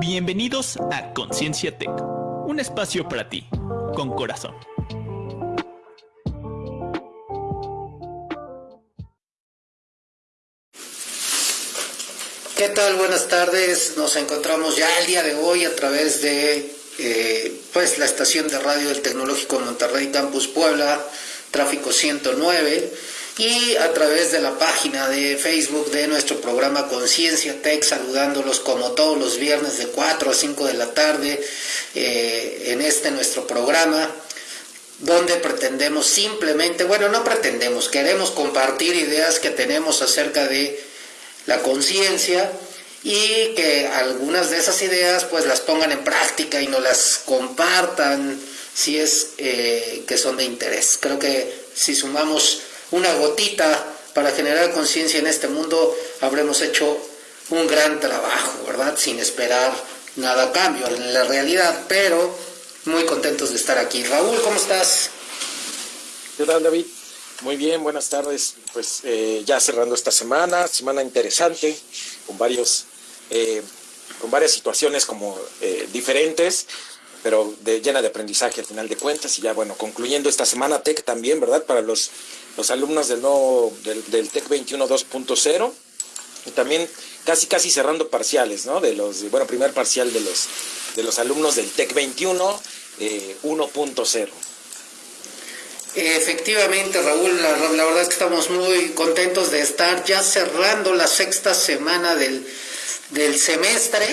Bienvenidos a Conciencia Tech, un espacio para ti, con corazón. ¿Qué tal? Buenas tardes. Nos encontramos ya el día de hoy a través de eh, pues la estación de radio del Tecnológico Monterrey Campus Puebla, tráfico 109 y a través de la página de Facebook de nuestro programa Conciencia Tech, saludándolos como todos los viernes de 4 a 5 de la tarde eh, en este nuestro programa donde pretendemos simplemente, bueno, no pretendemos, queremos compartir ideas que tenemos acerca de la conciencia y que algunas de esas ideas pues las pongan en práctica y nos las compartan si es eh, que son de interés. Creo que si sumamos una gotita para generar conciencia en este mundo, habremos hecho un gran trabajo, ¿verdad? Sin esperar nada a cambio en la realidad, pero muy contentos de estar aquí. Raúl, ¿cómo estás? ¿Qué tal, David? Muy bien, buenas tardes. Pues eh, ya cerrando esta semana, semana interesante, con varios, eh, con varias situaciones como eh, diferentes, pero de, llena de aprendizaje al final de cuentas. Y ya bueno, concluyendo esta semana TEC también, ¿verdad? Para los los alumnos del nuevo, del, TEC 21 2.0 y también casi casi cerrando parciales, ¿no? De los, bueno, primer parcial de los, de los alumnos del TEC 21 1.0. Efectivamente, Raúl, la, verdad es que estamos muy contentos de estar ya cerrando la sexta semana del, del semestre,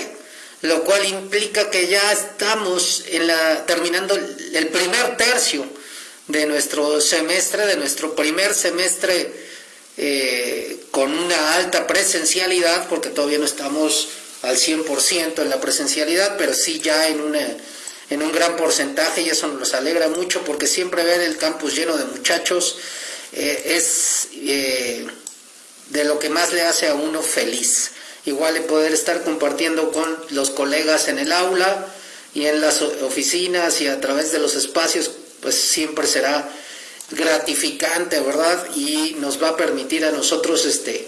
lo cual implica que ya estamos en la, terminando el primer tercio de nuestro semestre, de nuestro primer semestre eh, con una alta presencialidad, porque todavía no estamos al 100% en la presencialidad, pero sí ya en, una, en un gran porcentaje y eso nos alegra mucho porque siempre ver el campus lleno de muchachos eh, es eh, de lo que más le hace a uno feliz. Igual el poder estar compartiendo con los colegas en el aula y en las oficinas y a través de los espacios pues siempre será gratificante, ¿verdad? Y nos va a permitir a nosotros, este,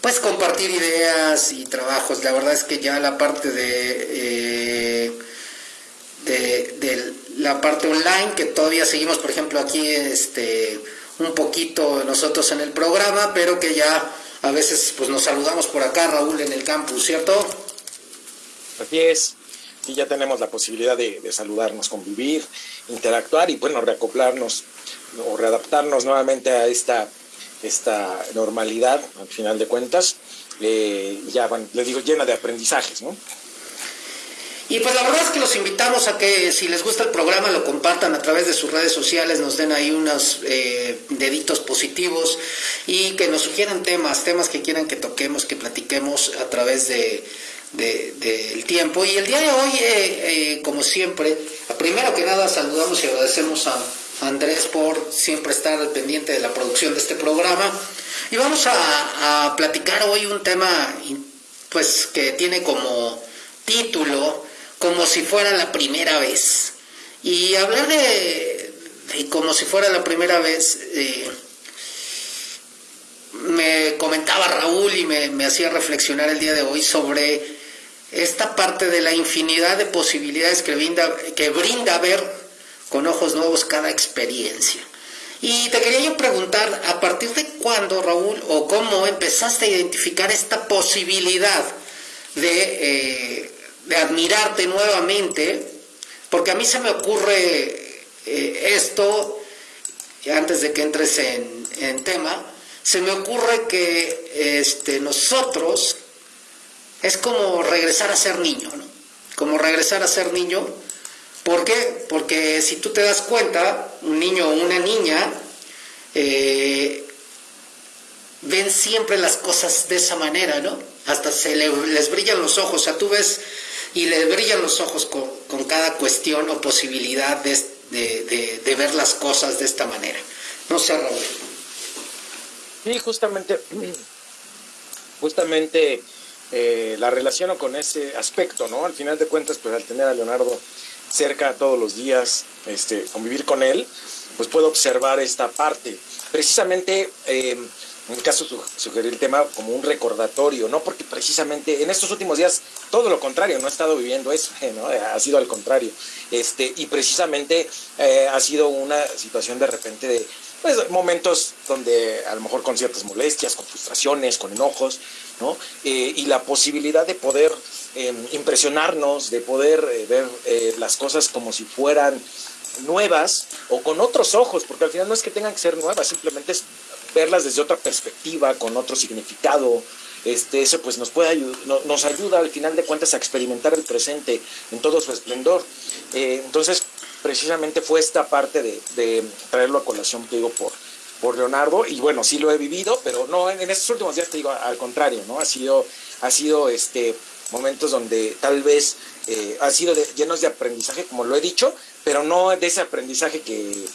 pues compartir ideas y trabajos. La verdad es que ya la parte de, eh, de, la parte online, que todavía seguimos, por ejemplo, aquí, este, un poquito nosotros en el programa, pero que ya a veces pues nos saludamos por acá, Raúl, en el campus, ¿cierto? Así es y ya tenemos la posibilidad de, saludarnos, convivir, interactuar y bueno, reacoplarnos o readaptarnos nuevamente a esta, esta normalidad, al final de cuentas, eh, ya van, les digo, llena de aprendizajes, ¿no? Y pues la verdad es que los invitamos a que si les gusta el programa lo compartan a través de sus redes sociales, nos den ahí unos eh, deditos positivos y que nos sugieran temas, temas que quieran que toquemos, que platiquemos a través de, del tiempo. Y el día de hoy, eh, eh, como siempre, primero que nada saludamos y agradecemos a Andrés por siempre estar al pendiente de la producción de este programa. Y vamos a, platicar hoy un tema pues que tiene como título como si fuera la primera vez. Y hablar de, como si fuera la primera vez, eh, me comentaba Raúl y me, me hacía reflexionar el día de hoy sobre esta parte de la infinidad de posibilidades que brinda, que brinda ver con ojos nuevos cada experiencia. Y te quería yo preguntar, ¿a partir de cuándo, Raúl, o cómo empezaste a identificar esta posibilidad de, eh, admirarte nuevamente? Porque a mí se me ocurre eh, esto, antes de que entres en, en tema, se me ocurre que este, nosotros es como regresar a ser niño, ¿no? Como regresar a ser niño. ¿Por qué? Porque si tú te das cuenta, un niño o una niña eh, ven siempre las cosas de esa manera, ¿no? Hasta se les brillan los ojos, o sea, tú ves y les brillan los ojos con, cada cuestión o posibilidad de, de, ver las cosas de esta manera. No sé, Raúl. Sí, justamente, justamente eh, la relaciono con ese aspecto, ¿no? Al final de cuentas, pues al tener a Leonardo cerca todos los días, este, convivir con él, pues puedo observar esta parte. Precisamente, em, en mi caso sugerir el tema como un recordatorio, ¿no? Porque precisamente en estos últimos días todo lo contrario, no he estado viviendo eso, ¿no? Ha sido al contrario. Este, y precisamente eh, ha sido una situación de repente de pues, momentos donde a lo mejor con ciertas molestias, con frustraciones, con enojos, ¿no? Eh, y la posibilidad de poder em, impresionarnos, de poder eh, ver las cosas como si fueran nuevas o con otros ojos, porque al final no es que tengan que ser nuevas, simplemente es verlas desde otra perspectiva, con otro significado. Este, eso pues nos puede nos ayuda al final de cuentas a experimentar el presente en todo su esplendor. Eh, entonces, precisamente fue esta parte de, traerlo a colación, te digo, por, por Leonardo, y bueno, sí lo he vivido, pero no, en, estos últimos días te digo, al contrario, ¿no? Ha sido, ha sido este, momentos donde tal vez eh, ha sido llenos de aprendizaje, como lo he dicho, pero no de ese aprendizaje que,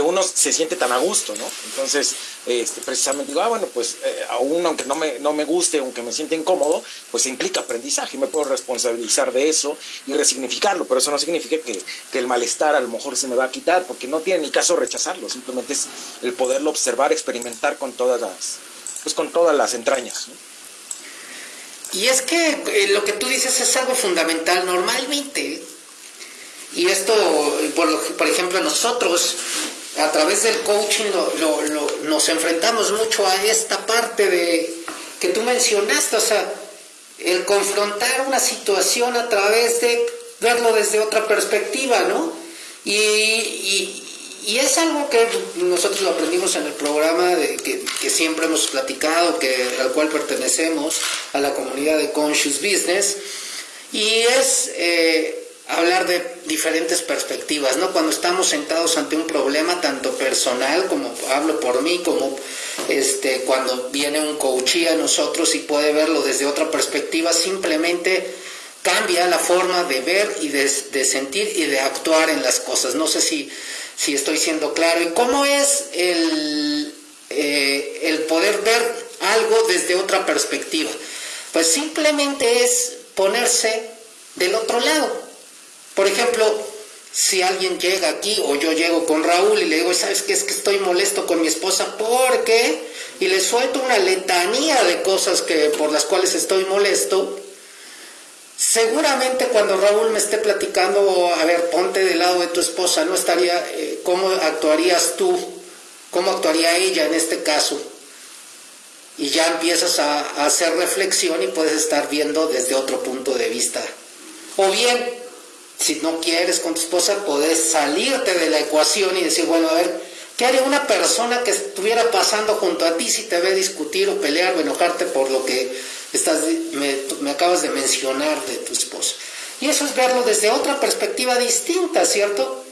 uno se siente tan a gusto, ¿no? Entonces, este, precisamente digo, ah, bueno, pues eh, aún aunque no me, no me guste, aunque me sienta incómodo, pues implica aprendizaje, me puedo responsabilizar de eso y resignificarlo, pero eso no significa que, que, el malestar a lo mejor se me va a quitar, porque no tiene ni caso rechazarlo, simplemente es el poderlo observar, experimentar con todas las, pues con todas las entrañas. Y es que eh, lo que tú dices es algo fundamental. Normalmente y esto, por, ejemplo, nosotros a través del coaching nos enfrentamos mucho a esta parte de que tú mencionaste, o sea, el confrontar una situación a través de verlo desde otra perspectiva, ¿no? Y, es algo que nosotros lo aprendimos en el programa que, siempre hemos platicado, que, al cual pertenecemos, a la comunidad de Conscious Business, y es... Eh, hablar de diferentes perspectivas, ¿no? Cuando estamos sentados ante un problema tanto personal como hablo por mí, como este cuando viene un coachí a nosotros y puede verlo desde otra perspectiva, simplemente cambia la forma de ver y de, sentir y de actuar en las cosas. No sé si, si estoy siendo claro. ¿Y cómo es el, eh, el poder ver algo desde otra perspectiva? Pues simplemente es ponerse del otro lado por ejemplo, si alguien llega aquí o yo llego con Raúl y le digo, ¿sabes qué? Es que estoy molesto con mi esposa porque... Y le suelto una letanía de cosas que, por las cuales estoy molesto. Seguramente cuando Raúl me esté platicando, a ver, ponte del lado de tu esposa, ¿no estaría, eh, cómo actuarías tú? ¿Cómo actuaría ella en este caso? Y ya empiezas a hacer reflexión y puedes estar viendo desde otro punto de vista. O bien, si no quieres con tu esposa, puedes salirte de la ecuación y decir, bueno, a ver, ¿qué haría una persona que estuviera pasando junto a ti si te ve discutir o pelear o enojarte por lo que estás, me, acabas de mencionar de tu esposa? Y eso es verlo desde otra perspectiva distinta, ¿cierto?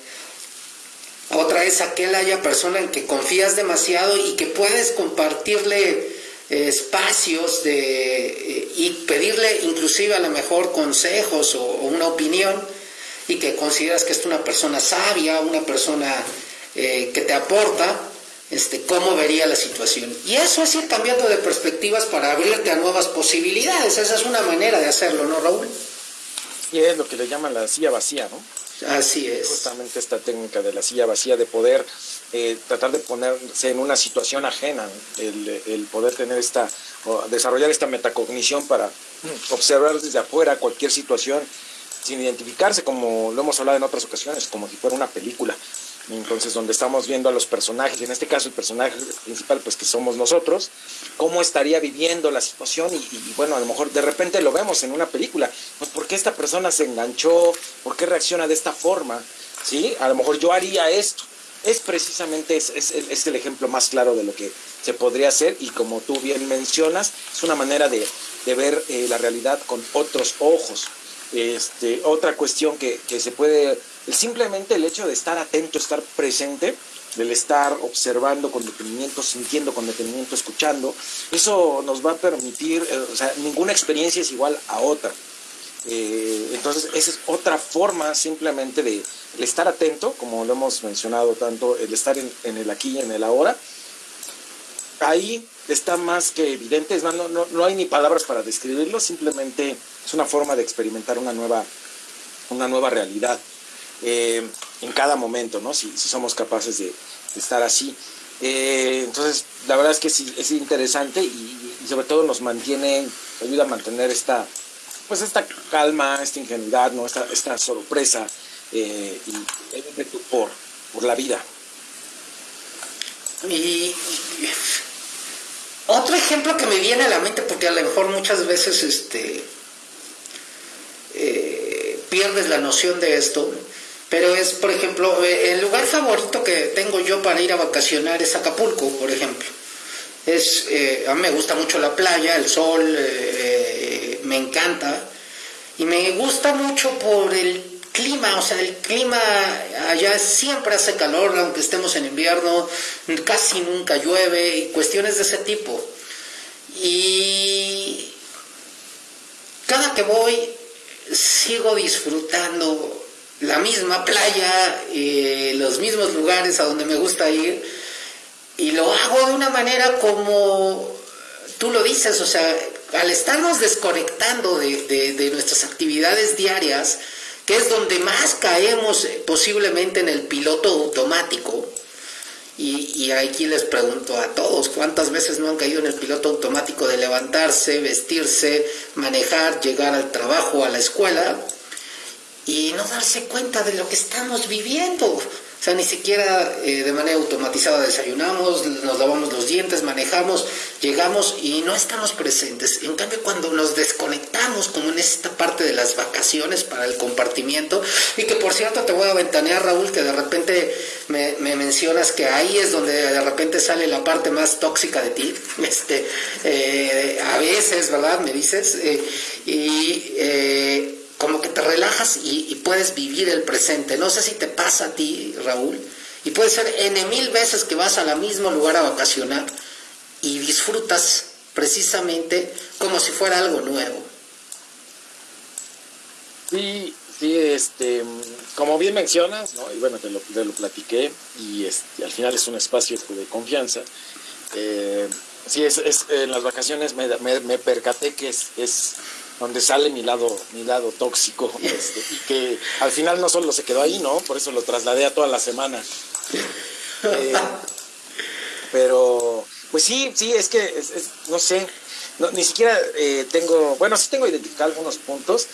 Otra es aquella persona en que confías demasiado y que puedes compartirle eh, espacios de, eh, y pedirle inclusive a lo mejor consejos o una opinión y que consideras que es una persona sabia, una persona eh, que te aporta, este, cómo vería la situación. Y eso es ir cambiando de perspectivas para abrirte a nuevas posibilidades. Esa es una manera de hacerlo, ¿no, Raúl? Y es lo que le llaman la silla vacía, ¿no? Así es. Justamente esta técnica de la silla vacía, de poder eh, tratar de ponerse en una situación ajena, el, el poder tener esta, o desarrollar esta metacognición para observar desde afuera cualquier situación sin identificarse, como lo hemos hablado en otras ocasiones, como si fuera una película. Entonces, donde estamos viendo a los personajes, en este caso el personaje principal, pues que somos nosotros, cómo estaría viviendo la situación y, bueno, a lo mejor de repente lo vemos en una película, pues ¿por qué esta persona se enganchó? ¿Por qué reacciona de esta forma? ¿Sí? A lo mejor yo haría esto. Es precisamente, es, es, el ejemplo más claro de lo que se podría hacer y como tú bien mencionas, es una manera de, de ver eh, la realidad con otros ojos. Este, otra cuestión que, se puede, simplemente el hecho de estar atento, estar presente, del estar observando con detenimiento, sintiendo con detenimiento, escuchando, eso nos va a permitir, eh, o sea, ninguna experiencia es igual a otra. Eh, entonces, esa es otra forma simplemente de estar atento, como lo hemos mencionado tanto, el estar en, el aquí y en el ahora. Ahí está más que evidente, no, no, no hay ni palabras para describirlo, simplemente es una forma de experimentar una nueva, una nueva realidad eh, en cada momento, ¿no? Si, somos capaces de, estar así. Eh, entonces, la verdad es que es, es interesante y, sobre todo nos mantiene, ayuda a mantener esta, pues esta calma, esta ingenuidad, ¿no? esta, esta sorpresa eh, y, por, por la vida. Y otro ejemplo que me viene a la mente, porque a lo mejor muchas veces este, eh, pierdes la noción de esto, pero es, por ejemplo, eh, el lugar favorito que tengo yo para ir a vacacionar es Acapulco, por ejemplo. Es, eh, a mí me gusta mucho la playa, el sol, me encanta. Y me gusta mucho por el clima, o sea, el clima allá siempre hace calor, aunque estemos en invierno, casi nunca llueve y cuestiones de ese tipo. Y cada que voy sigo disfrutando la misma playa, y los mismos lugares a donde me gusta ir, y lo hago de una manera como tú lo dices, o sea, al estarnos desconectando de, de nuestras actividades diarias, que es donde más caemos eh, posiblemente en el piloto automático. Y, aquí les pregunto a todos, ¿cuántas veces no han caído en el piloto automático de levantarse, vestirse, manejar, llegar al trabajo, a la escuela y no darse cuenta de lo que estamos viviendo? O sea, ni siquiera eh, de manera automatizada desayunamos, nos lavamos los dientes, manejamos, llegamos y no estamos presentes. En cambio, cuando nos desconectamos, como en esta parte de las vacaciones para el compartimiento, y que por cierto te voy a ventanear, Raúl, que de repente me, mencionas que ahí es donde de repente sale la parte más tóxica de ti, este, eh, a veces, ¿verdad? Me dices, eh, y como que te relajas y, puedes vivir el presente. No sé si te pasa a ti, Raúl, y puede ser N mil veces que vas al mismo lugar a vacacionar y disfrutas precisamente como si fuera algo nuevo. Sí, sí, este, como bien mencionas, y bueno, te lo, platiqué, y este, al final es un espacio de confianza. Eh, sí, es, en las vacaciones me, me, percaté que es donde sale mi lado, mi lado tóxico, este, y que al final no solo se quedó ahí, ¿no? Por eso lo trasladé a toda la semana. Eh, pero, pues sí, sí, es que, no sé, ni siquiera eh, tengo, bueno, sí tengo identificado algunos puntos,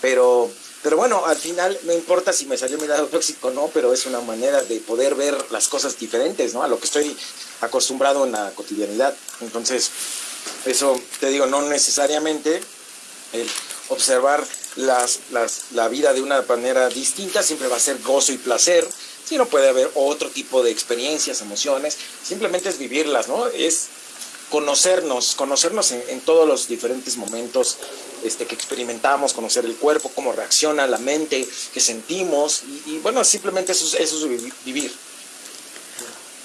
pero, pero bueno, al final no importa si me salió mi lado tóxico o no, pero es una manera de poder ver las cosas diferentes, ¿no? A lo que estoy acostumbrado en la cotidianidad. Entonces, eso te digo, no necesariamente el observar las, la vida de una manera distinta siempre va a ser gozo y placer, no puede haber otro tipo de experiencias, emociones, simplemente es vivirlas, ¿no? Es conocernos, conocernos en, todos los diferentes momentos este, que experimentamos, conocer el cuerpo, cómo reacciona la mente, qué sentimos, y, bueno, simplemente eso, eso es vivir.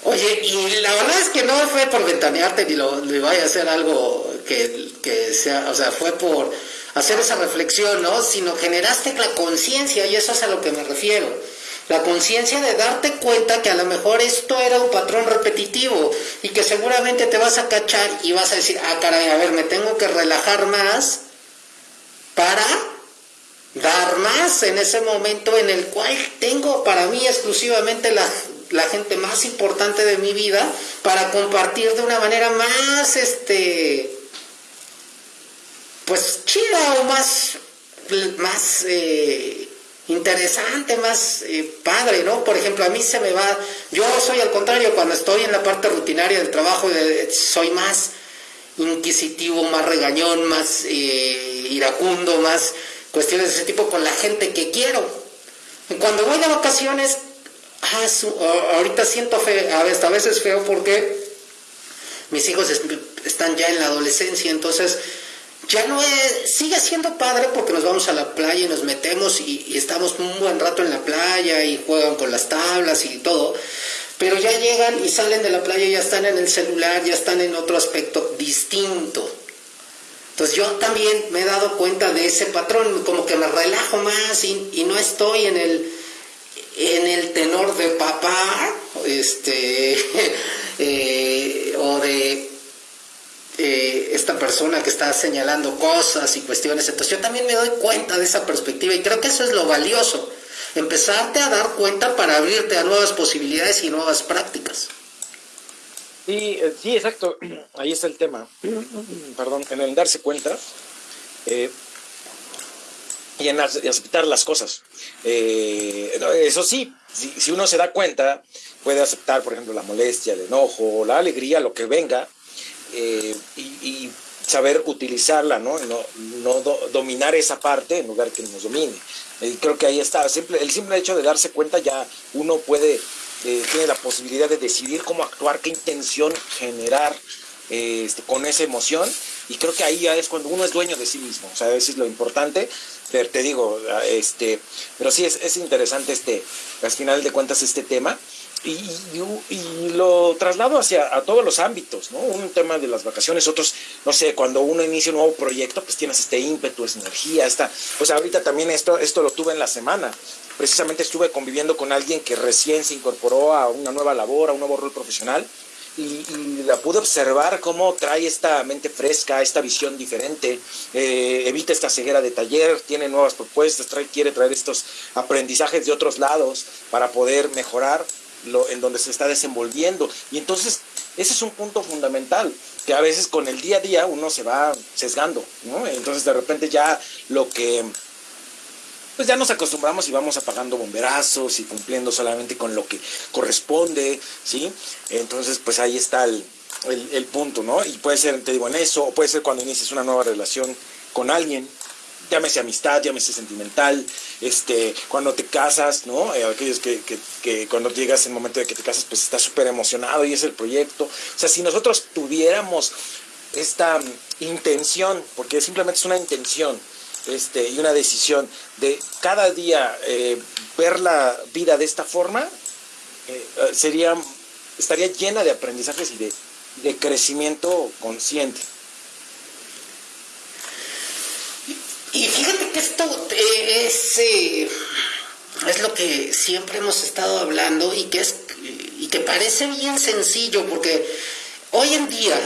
Oye, y la verdad es que no fue por ventanearte ni lo, le vaya a hacer algo que, que sea, o sea, fue por hacer esa reflexión, ¿no? Sino generaste la conciencia, y eso es a lo que me refiero. La conciencia de darte cuenta que a lo mejor esto era un patrón repetitivo y que seguramente te vas a cachar y vas a decir, ah, caray, a ver, me tengo que relajar más para dar más en ese momento en el cual tengo para mí exclusivamente la, la gente más importante de mi vida para compartir de una manera más, este, pues chida o más, más eh, interesante, más eh, padre, ¿no? Por ejemplo, a mí se me va, yo soy al contrario, cuando estoy en la parte rutinaria del trabajo, soy más inquisitivo, más regañón, más eh, iracundo, más cuestiones de ese tipo con la gente que quiero. Cuando voy de vacaciones, ah, ahorita siento feo, a veces feo porque mis hijos están ya en la adolescencia, entonces ya no es, sigue siendo padre porque nos vamos a la playa y nos metemos y, estamos un buen rato en la playa y juegan con las tablas y todo, pero ya llegan y salen de la playa y ya están en el celular, ya están en otro aspecto distinto. Entonces yo también me he dado cuenta de ese patrón, como que me relajo más y, no estoy en el, en el tenor de papá, este, eh, o de eh, esta persona que está señalando cosas y cuestiones. Entonces yo también me doy cuenta de esa perspectiva y creo que eso es lo valioso, empezarte a dar cuenta para abrirte a nuevas posibilidades y nuevas prácticas. Sí, eh, sí, exacto. Ahí está el tema. Perdón, en el darse cuenta eh, y en aceptar las cosas. Eso sí, si, uno se da cuenta, puede aceptar, por ejemplo, la molestia, el enojo, la alegría, lo que venga, y, saber utilizarla, ¿no? No, no dominar esa parte en lugar que nos domine. Y creo que ahí está. Simple, el simple hecho de darse cuenta ya uno puede eh, tiene la posibilidad de decidir cómo actuar, qué intención generar eh, este, con esa emoción. Y creo que ahí ya es cuando uno es dueño de sí mismo. O sea, eso es lo importante. Pero te digo, este, pero sí es, es interesante este, al final de cuentas este tema. Y, y, lo traslado hacia a todos los ámbitos, ¿no? Un tema de las vacaciones, otros, no sé, cuando uno inicia un nuevo proyecto, pues tienes este ímpetu, esta energía, esta, pues ahorita también esto, esto lo tuve en la semana. Precisamente estuve conviviendo con alguien que recién se incorporó a una nueva labor, a un nuevo rol profesional, y, la pude observar cómo trae esta mente fresca, esta visión diferente, eh, evita esta ceguera de taller, tiene nuevas propuestas, trae, quiere traer estos aprendizajes de otros lados para poder mejorar lo, en donde se está desenvolviendo. Y entonces, ese es un punto fundamental, que a veces con el día a día uno se va sesgando, ¿no? Entonces de repente ya lo que pues ya nos acostumbramos y vamos apagando bomberazos y cumpliendo solamente con lo que corresponde, ¿sí? Entonces, pues ahí está el, el, punto, ¿no? Y puede ser, te digo, en eso, o puede ser cuando inicies una nueva relación con alguien, llámese amistad, llámese sentimental, este, cuando te casas, ¿no? Eh, aquellos que, que, cuando llegas el momento de que te casas, pues estás súper emocionado y es el proyecto. O sea, si nosotros tuviéramos esta intención, porque simplemente es una intención, este, y una decisión de cada día eh, ver la vida de esta forma, eh, sería, estaría llena de aprendizajes y de, de crecimiento consciente. Y fíjate que esto es, eh, es lo que siempre hemos estado hablando y que, es, y que parece bien sencillo, porque hoy en día,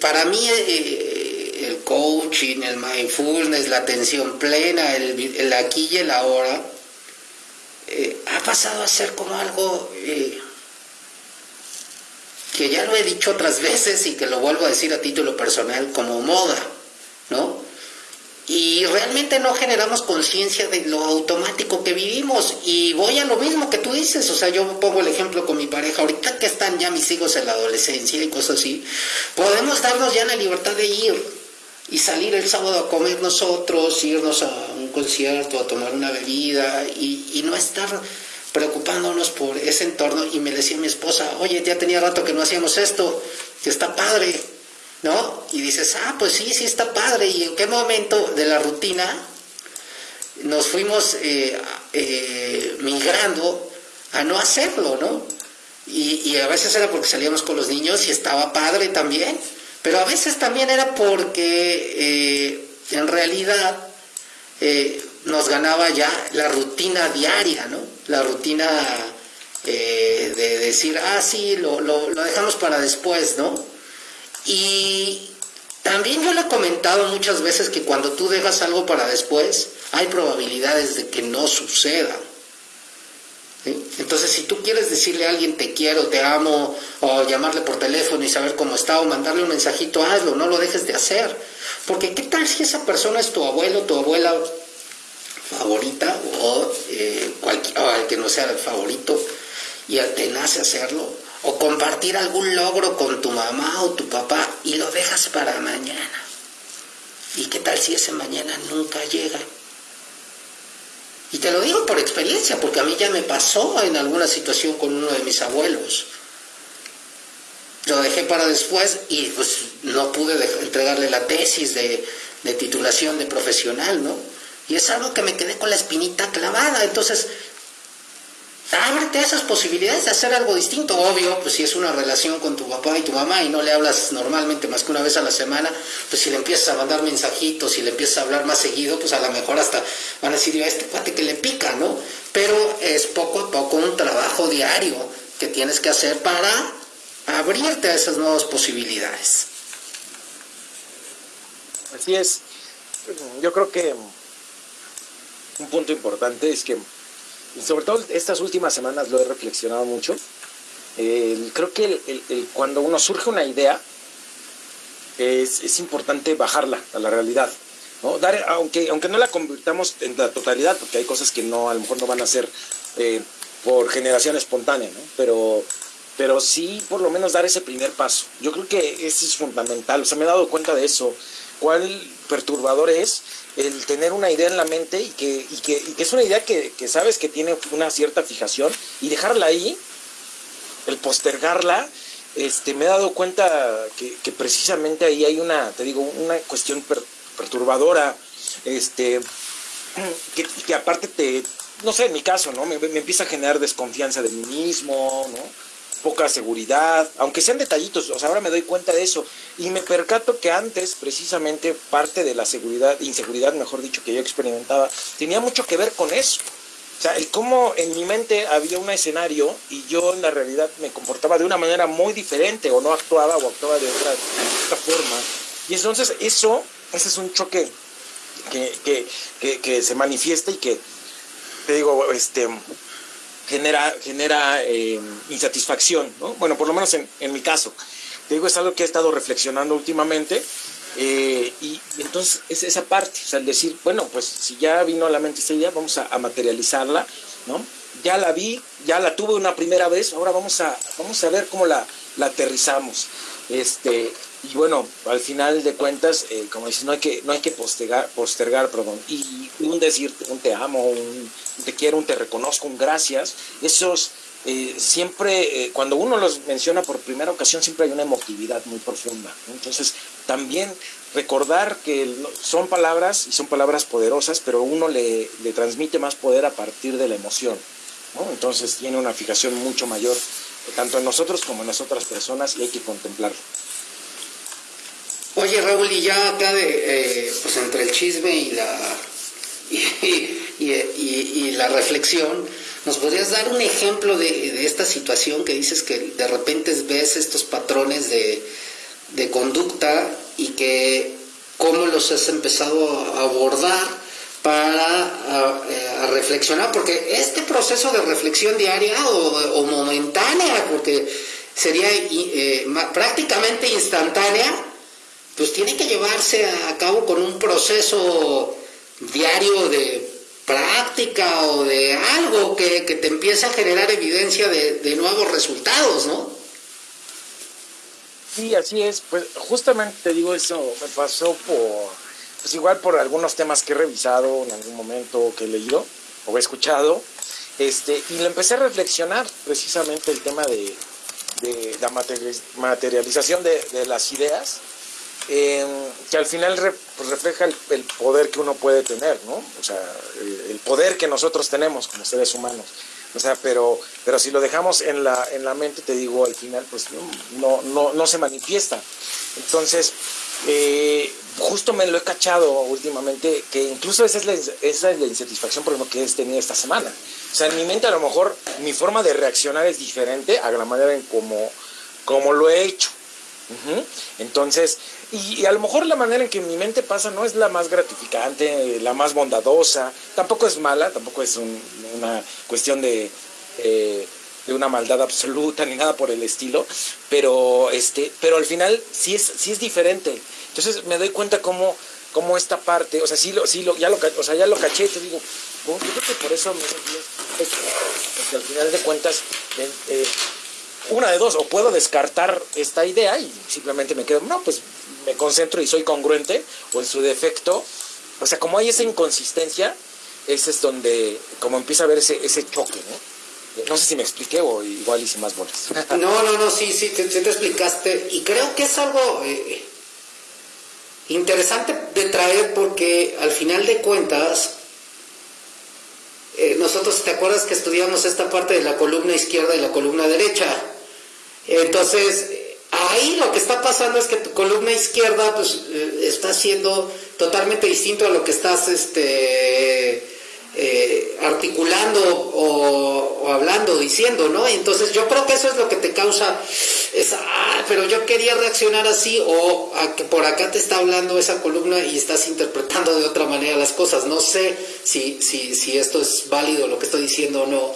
para mí, el coaching, el mindfulness, la atención plena, el, aquí y el ahora, eh, ha pasado a ser como algo eh, que ya lo he dicho otras veces y que lo vuelvo a decir a título personal como moda, ¿no? Y realmente no generamos conciencia de lo automático que vivimos. Y voy a lo mismo que tú dices. O sea, yo pongo el ejemplo con mi pareja. Ahorita que están ya mis hijos en la adolescencia y cosas así, podemos darnos ya la libertad de ir y salir el sábado a comer nosotros, irnos a un concierto, a tomar una bebida y, no estar preocupándonos por ese entorno. Y me decía mi esposa, oye, ya tenía rato que no hacíamos esto, que está padre, ¿no? Y dices, ah, pues sí, sí está padre. ¿Y en qué momento de la rutina nos fuimos eh, eh, migrando a no hacerlo, ¿no? Y, a veces era porque salíamos con los niños y estaba padre también pero a veces también era porque eh, en realidad nos ganaba ya la rutina diaria, ¿no? La rutina de decir, ah, sí, lo, lo, lo dejamos para después, ¿no? Y también yo le he comentado muchas veces que cuando tú dejas algo para después, hay probabilidades de que no suceda. Entonces, si tú quieres decirle a alguien te quiero, te amo, o llamarle por teléfono y saber cómo está, o mandarle un mensajito, hazlo, no lo dejes de hacer. Porque ¿qué tal si esa persona es tu abuelo, tu abuela favorita, o, eh, el que no sea el favorito, y te nace hacerlo? O compartir algún logro con tu mamá o tu papá y lo dejas para mañana. ¿Y qué tal si ese mañana nunca llega? Y te lo digo por experiencia, porque a mí ya me pasó en alguna situación con uno de mis abuelos. Lo dejé para después y pues no pude entregarle la tesis de, de titulación de profesional, ¿no? Y es algo que me quedé con la espinita clavada. Entonces, ábrete a esas posibilidades de hacer algo distinto. Obvio, pues si es una relación con tu papá y tu mamá y no le hablas normalmente más que una vez a la semana, pues si le empiezas a mandar mensajitos, y le empiezas a hablar más seguido, pues a lo mejor hasta van a decir, a este cuate que le pica, ¿no? Pero es poco a poco un trabajo diario que tienes que hacer para abrirte a esas nuevas posibilidades. Así es. Yo creo que un punto importante es que sobre todo estas últimas semanas lo he reflexionado mucho, creo que cuando uno surge una idea, es, importante bajarla a la realidad. ¿no? Dar, aunque, aunque no la convirtamos en la totalidad, porque hay cosas que no, a lo mejor no van a ser eh, por generación espontánea, ¿no? pero, pero sí por lo menos dar ese primer paso. Yo creo que eso es fundamental. O sea, me he dado cuenta de eso. Cuál perturbador es el tener una idea en la mente y que, y que, es una idea que, sabes que tiene una cierta fijación y dejarla ahí, el postergarla, este, me he dado cuenta que, que precisamente ahí hay una, te digo, una cuestión perturbadora, este, que, que, aparte te, no sé, en mi caso, ¿no? Me, me empieza a generar desconfianza de mí mismo, ¿no? Poca seguridad, aunque sean detallitos, o sea, ahora me doy cuenta de eso y me percato que antes precisamente parte de la seguridad, inseguridad, mejor dicho, que yo experimentaba, tenía mucho que ver con eso. O sea, el cómo en mi mente había un escenario y yo en la realidad me comportaba de una manera muy diferente o no actuaba o actuaba de otra, forma. Y entonces eso, ese es un choque que, que, que, que se manifiesta y que, te digo, este, genera, genera eh, insatisfacción, ¿no? Bueno, por lo menos en, en, mi caso. Te digo, es algo que he estado reflexionando últimamente. Eh, y, entonces es esa parte, o sea, el decir, bueno, pues si ya vino a la mente esta idea, vamos a, a, materializarla, ¿no? Ya la vi, ya la tuve una primera vez, ahora vamos a, vamos a ver cómo la, la aterrizamos. Este, y bueno, al final de cuentas, eh, como dices, no hay que, no hay que postergar, postergar perdón, y un decir, un te amo, un te quiero, un te reconozco, un gracias, esos eh, siempre, eh, cuando uno los menciona por primera ocasión, siempre hay una emotividad muy profunda. Entonces, también recordar que son palabras y son palabras poderosas, pero uno le, transmite más poder a partir de la emoción. Entonces, tiene una fijación mucho mayor, tanto en nosotros como en las otras personas, y hay que contemplarlo. Oye Raúl, y ya acá de, eh, pues entre el chisme y la, y, la reflexión, ¿nos podrías dar un ejemplo de, esta situación que dices que de repente ves estos patrones de, conducta y que cómo los has empezado a abordar para eh, reflexionar? Porque este proceso de reflexión diaria o, momentánea, porque sería eh, prácticamente instantánea, pues tiene que llevarse a cabo con un proceso diario de práctica o de algo que, te empiece a generar evidencia de, nuevos resultados, ¿no? Sí, así es. Pues justamente te digo eso, me pasó por, pues igual por algunos temas que he revisado en algún momento, que he leído o he escuchado, este, y lo empecé a reflexionar precisamente el tema de, la materialización de, de las ideas que al final pues, refleja el, poder que uno puede tener, ¿no? O sea, el, poder que nosotros tenemos como seres humanos. O sea, pero, pero si lo dejamos en la, en la mente, te digo, al final, pues no, no, no se manifiesta. Entonces, eh, justo me lo he cachado últimamente, que incluso esa es la, esa es la insatisfacción, por ejemplo, que he tenido esta semana. O sea, en mi mente a lo mejor mi forma de reaccionar es diferente a la manera en como, como lo he hecho. Entonces, y, a lo mejor la manera en que mi mente pasa no es la más gratificante, la más bondadosa, tampoco es mala, tampoco es una cuestión de, eh, de una maldad absoluta ni nada por el estilo, pero, este, pero al final sí es, sí es diferente. Entonces me doy cuenta cómo, cómo esta parte, o sea, sí lo, sí lo, ya lo, o sea, ya lo caché, te digo, yo creo que por eso me porque al final de cuentas, eh, una de dos, o puedo descartar esta idea y simplemente me quedo, no, pues me concentro y soy congruente, o en su defecto, o sea, como hay esa inconsistencia, ese es donde, como empieza a haber ese, ese choque, ¿no? No sé si me expliqué o igual hice más bolas. No, no, no, sí, sí, te, te explicaste. Y creo que es algo eh, interesante de traer porque al final de cuentas, eh, nosotros, ¿te acuerdas que estudiamos esta parte de la columna izquierda y la columna derecha? Entonces, ahí lo que está pasando es que tu columna izquierda pues, eh, está siendo totalmente distinto a lo que estás este, eh, articulando o, hablando, diciendo, ¿no? Entonces yo creo que eso es lo que te causa esa, ah, pero yo quería reaccionar así o a que por acá te está hablando esa columna y estás interpretando de otra manera las cosas. No sé si, si, si esto es válido lo que estoy diciendo o no,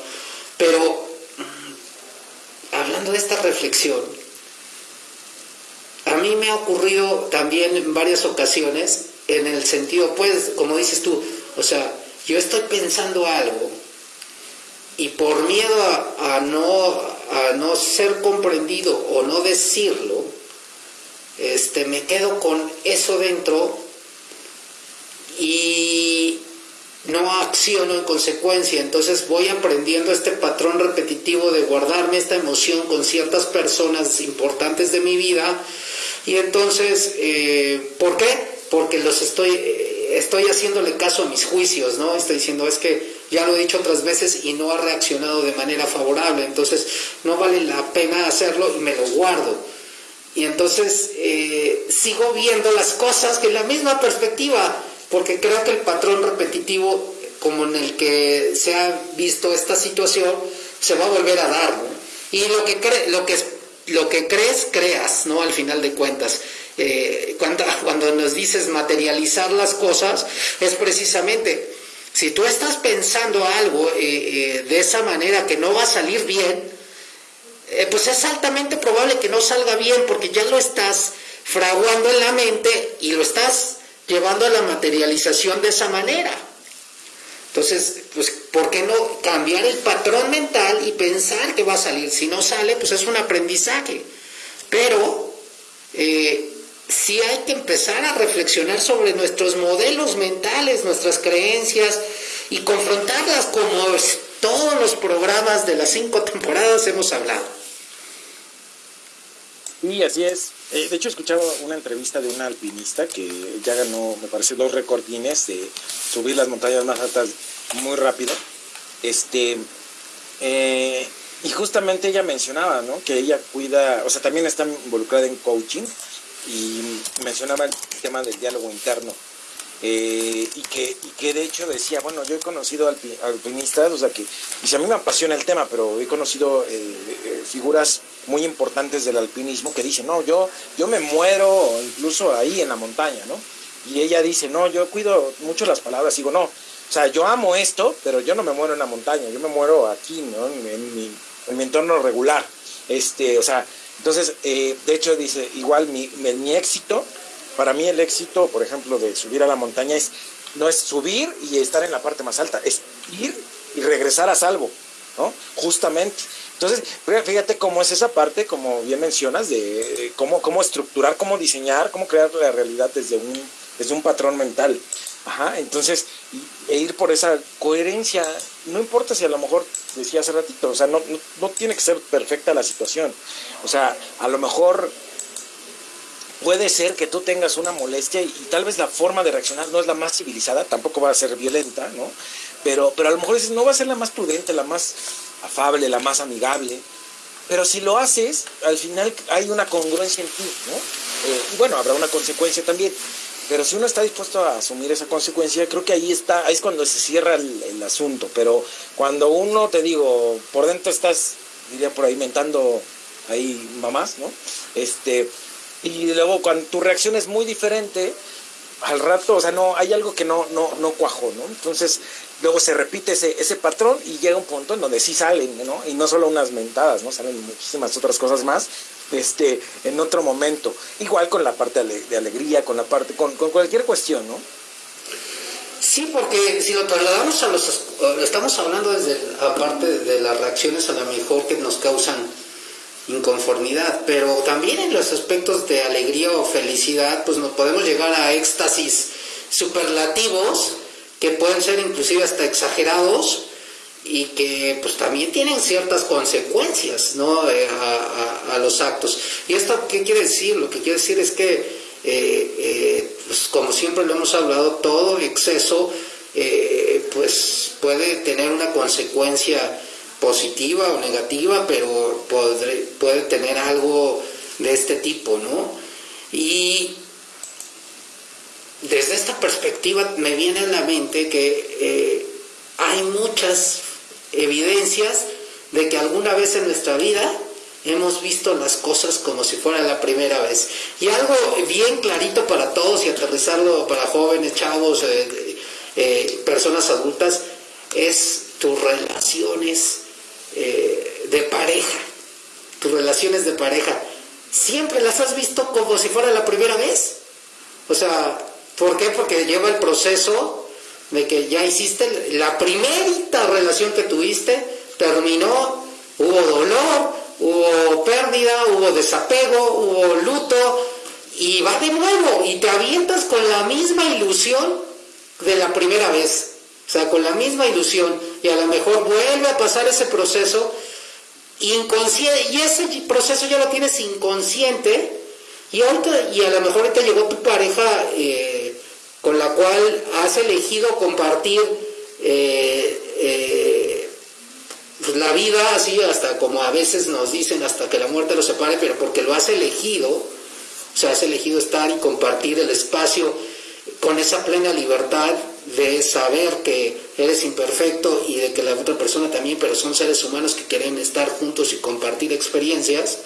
pero hablando de esta reflexión, a mí me ha ocurrido también en varias ocasiones, en el sentido, pues, como dices tú, o sea, yo estoy pensando algo y por miedo a, no, a no ser comprendido o no decirlo, este, me quedo con eso dentro y no acciono en consecuencia. Entonces voy aprendiendo este patrón repetitivo de guardarme esta emoción con ciertas personas importantes de mi vida. Y entonces, eh, ¿por qué? Porque los estoy, eh, estoy haciéndole caso a mis juicios, ¿no? Estoy diciendo, es que ya lo he dicho otras veces y no ha reaccionado de manera favorable. Entonces, no vale la pena hacerlo y me lo guardo. Y entonces eh, sigo viendo las cosas que en la misma perspectiva porque creo que el patrón repetitivo como en el que se ha visto esta situación se va a volver a dar, Y lo que, lo que, lo que crees, creas, ¿no? Al final de cuentas. Eh, cuando, cuando nos dices materializar las cosas, es precisamente, si tú estás pensando algo eh, eh, de esa manera que no va a salir bien, pues es altamente probable que no salga bien porque ya lo estás fraguando en la mente y lo estás llevando a la materialización de esa manera. Entonces, pues, ¿por qué no cambiar el patrón mental y pensar que va a salir? Si no sale, pues es un aprendizaje. Pero eh, sí hay que empezar a reflexionar sobre nuestros modelos mentales, nuestras creencias y confrontarlas como todos los programas de las cinco temporadas hemos hablado. Y así es. Eh, de hecho, escuchaba una entrevista de una alpinista que ya ganó, me parece, dos recordines de subir las montañas más altas muy rápido. Este, eh, y justamente ella mencionaba, ¿no? Que ella cuida, o sea, también está involucrada en coaching y mencionaba el tema del diálogo interno. Eh, y, que, y que de hecho decía, bueno, yo he conocido alpinistas, o sea que, y a mí me apasiona el tema, pero he conocido figuras muy importantes del alpinismo que dicen, no, yo, yo me muero incluso ahí en la montaña, ¿no? Y ella dice, no, yo cuido mucho las palabras, digo, no, o sea, yo amo esto, pero yo no me muero en la montaña, yo me muero aquí, ¿no? En, mi, en mi, entorno regular. Este, o sea, entonces, eh, de hecho dice, igual mi, mi éxito, para mí el éxito, por ejemplo, de subir a la montaña es, no es subir y estar en la parte más alta, es ir y regresar a salvo, ¿no? Justamente. Entonces, fíjate cómo es esa parte, como bien mencionas, de cómo, cómo estructurar, cómo diseñar, cómo crear la realidad desde un, desde un patrón mental. Ajá, entonces, e ir por esa coherencia, no importa si a lo mejor decía hace ratito, o sea, no, no, tiene que ser perfecta la situación. O sea, a lo mejor puede ser que tú tengas una molestia y, tal vez la forma de reaccionar no es la más civilizada, tampoco va a ser violenta, ¿no? Pero, pero a lo mejor no va a ser la más prudente, la más afable, la más amigable. Pero si lo haces, al final hay una congruencia en ti, ¿no? Eh, y bueno, habrá una consecuencia también. Pero si uno está dispuesto a asumir esa consecuencia, creo que ahí está, ahí es cuando se cierra el, asunto. Pero cuando uno, te digo, por dentro estás, diría por ahí, mentando ahí mamás, ¿no? Este, y luego cuando tu reacción es muy diferente, al rato, o sea, no, hay algo que no, no, no cuajó, ¿no? Entonces, luego se repite ese, ese patrón y llega un punto en donde sí salen, ¿no? Y no solo unas mentadas, ¿no? Salen muchísimas otras cosas más, este, en otro momento. Igual con la parte de alegría, con la parte, con, con cualquier cuestión, ¿no? Sí, porque si lo trasladamos a los, estamos hablando desde la parte de las reacciones a lo mejor que nos causan inconformidad, pero también en los aspectos de alegría o felicidad, pues nos podemos llegar a éxtasis superlativos que pueden ser inclusive hasta exagerados y que pues también tienen ciertas consecuencias ¿no? Eh, a, los actos. ¿Y esto qué quiere decir? Lo que quiere decir es que, eh, eh, pues, como siempre lo hemos hablado, todo exceso pues puede tener una consecuencia positiva o negativa, pero puede tener algo de este tipo, ¿no? Y desde esta perspectiva me viene a la mente que eh, hay muchas evidencias de que alguna vez en nuestra vida hemos visto las cosas como si fuera la primera vez. Y algo bien clarito para todos y aterrizarlo para jóvenes, chavos, eh, eh, personas adultas, es tus relaciones de pareja, tus relaciones de pareja, siempre las has visto como si fuera la primera vez. O sea, ¿por qué? Porque lleva el proceso de que ya hiciste la primerita relación que tuviste, terminó, hubo dolor, hubo pérdida, hubo desapego, hubo luto, y va de nuevo, y te avientas con la misma ilusión de la primera vez, o sea, con la misma ilusión, y a lo mejor vuelve a pasar ese proceso inconsciente, y ese proceso ya lo tienes inconsciente, y, ahorita, y a lo mejor ahorita llegó tu pareja eh, con la cual has elegido compartir eh, eh, pues, la vida así hasta como a veces nos dicen hasta que la muerte lo separe, pero porque lo has elegido, o sea, has elegido estar y compartir el espacio con esa plena libertad de saber que eres imperfecto y de que la otra persona también, pero son seres humanos que quieren estar juntos y compartir experiencias.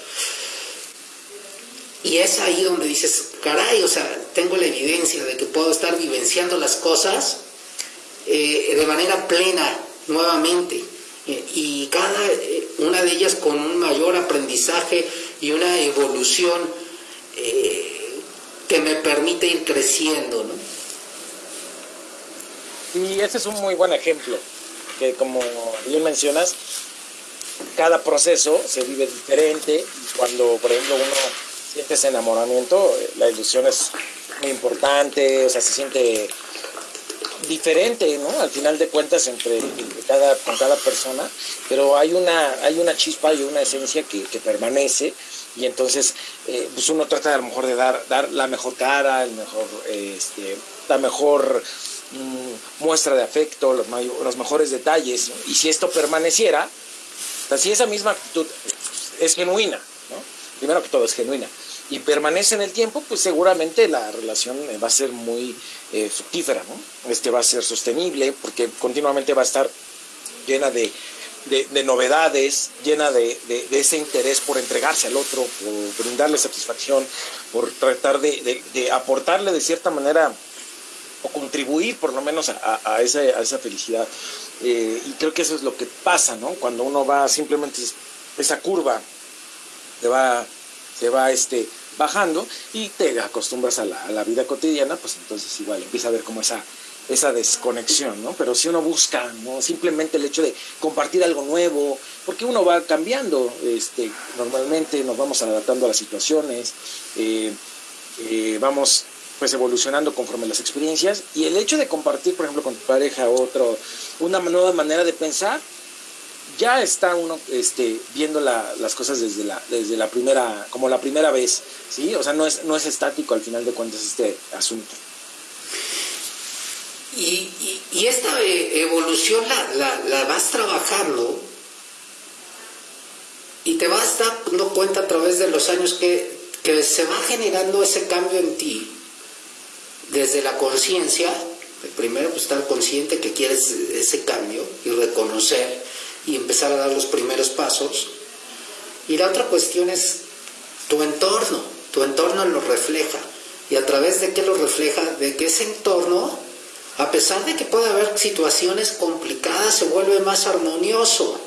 Y es ahí donde dices, caray, o sea, tengo la evidencia de que puedo estar vivenciando las cosas eh, de manera plena nuevamente. Eh, y cada eh, una de ellas con un mayor aprendizaje y una evolución que me permite ir creciendo. ¿no? Y ese es un muy buen ejemplo, que como bien mencionas, cada proceso se vive diferente. Cuando, por ejemplo, uno siente ese enamoramiento, la ilusión es muy importante, o sea, se siente diferente, ¿no? Al final de cuentas entre, cada, con cada persona, pero hay una, hay una chispa y una esencia que, permanece y entonces eh, pues uno trata a lo mejor de dar, dar la mejor cara, el mejor, este, la mejor mm, muestra de afecto, los, los mejores detalles, y si esto permaneciera, si esa misma actitud es genuina, ¿no? primero que todo es genuina, y permanece en el tiempo, pues seguramente la relación va a ser muy eh, fructífera, ¿no? Este va a ser sostenible porque continuamente va a estar llena de, novedades, llena de, ese interés por entregarse al otro, por brindarle satisfacción, por tratar de, aportarle de cierta manera o contribuir por lo menos a, esa, felicidad. Eh, y creo que eso es lo que pasa, ¿no? Cuando uno va simplemente esa curva, te va, te va este, bajando y te acostumbras a la, vida cotidiana, pues entonces igual empieza a ver como esa, esa desconexión, ¿no? Pero si uno busca, ¿no? Simplemente el hecho de compartir algo nuevo, porque uno va cambiando, este, normalmente nos vamos adaptando a las situaciones, eh, eh, vamos pues evolucionando conforme las experiencias y el hecho de compartir, por ejemplo, con tu pareja otro, una nueva manera de pensar, ya está uno este, viendo las cosas desde la, desde la primera, como la primera vez, ¿sí? O sea, no es, no es estático al final de cuentas este asunto. Y, esta eh, evolución la, vas trabajando y te vas dando cuenta a través de los años que, que se va generando ese cambio en ti, desde la conciencia, primero pues estar consciente que quieres ese cambio y reconocer y empezar a dar los primeros pasos. Y la otra cuestión es tu entorno, tu entorno lo refleja. ¿Y a través de qué lo refleja? De que ese entorno, a pesar de que puede haber situaciones complicadas, se vuelve más armonioso.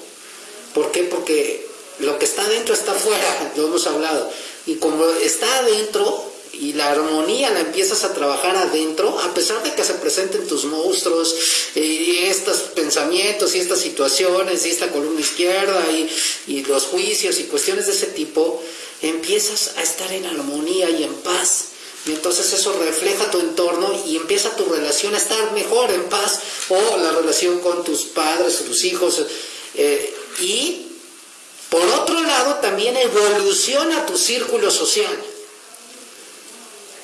¿Por qué? Porque lo que está adentro está afuera, lo hemos hablado. Y como está adentro, y la armonía la empiezas a trabajar adentro, a pesar de que se presenten tus monstruos y estos pensamientos y estas situaciones y esta columna izquierda y, y los juicios y cuestiones de ese tipo, empiezas a estar en armonía y en paz. Y entonces eso refleja tu entorno y empieza tu relación a estar mejor, en paz, o la relación con tus padres, tus hijos. Eh, y por otro lado, también evoluciona tu círculo social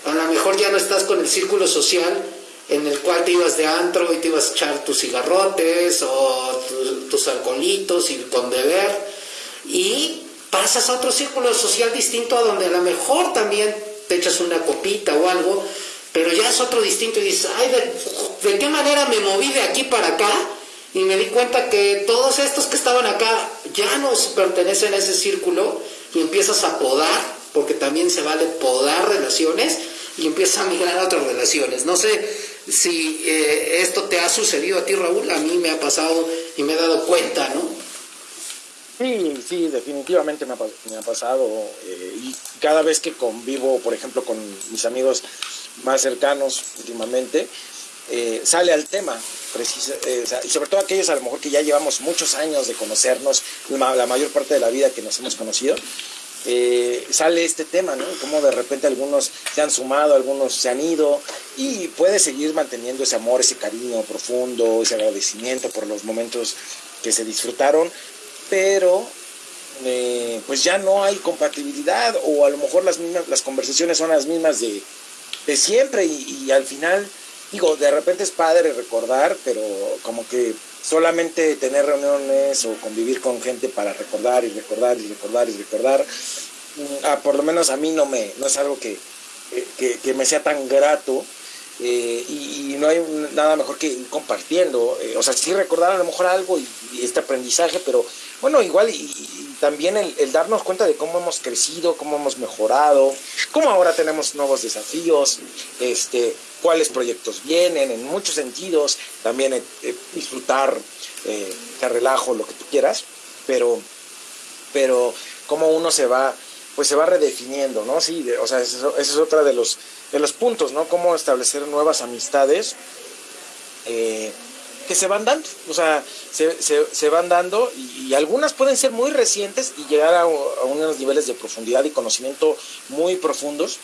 a lo mejor ya no estás con el círculo social en el cual te ibas de antro y te ibas a echar tus cigarrotes o tus, alcoholitos y con beber y pasas a otro círculo social distinto a donde a lo mejor también te echas una copita o algo, pero ya es otro distinto y dices, ay, ¿de, de qué manera me moví de aquí para acá? Y me di cuenta que todos estos que estaban acá ya no pertenecen a ese círculo y empiezas a podar porque también se vale podar relaciones y empieza a migrar a otras relaciones. No sé si eh, esto te ha sucedido a ti, Raúl, a mí me ha pasado y me he dado cuenta, ¿no? Sí, sí, definitivamente me ha, pasado. Eh, y cada vez que convivo, por ejemplo, con mis amigos más cercanos últimamente, eh, sale al tema, eh, y sobre todo aquellos a lo mejor que ya llevamos muchos años de conocernos, la mayor parte de la vida que nos hemos conocido, sale este tema, ¿no? Como de repente algunos se han sumado, algunos se han ido y puede seguir manteniendo ese amor, ese cariño profundo, ese agradecimiento por los momentos que se disfrutaron, pero eh, pues ya no hay compatibilidad o a lo mejor las mismas las conversaciones son las mismas de, siempre y, al final digo de repente es padre recordar pero como que solamente tener reuniones o convivir con gente para recordar y recordar y recordar y recordar mm, ah, por lo menos a mí no me no es algo que, que, me sea tan grato eh, y, no hay nada mejor que ir compartiendo eh, o sea sí recordar a lo mejor algo y este aprendizaje pero bueno, igual y, también el, darnos cuenta de cómo hemos crecido, cómo hemos mejorado, cómo ahora tenemos nuevos desafíos, este, cuáles proyectos vienen, en muchos sentidos, también eh, eh, disfrutar, eh, te relajo, lo que tú quieras, pero, pero cómo uno se va, pues se va redefiniendo, ¿no? Sí, o sea, ese es otra de los, de los puntos, ¿no? Cómo establecer nuevas amistades. Que se van dando, o sea, se, van dando y, algunas pueden ser muy recientes y llegar a, unos niveles de profundidad y conocimiento muy profundos,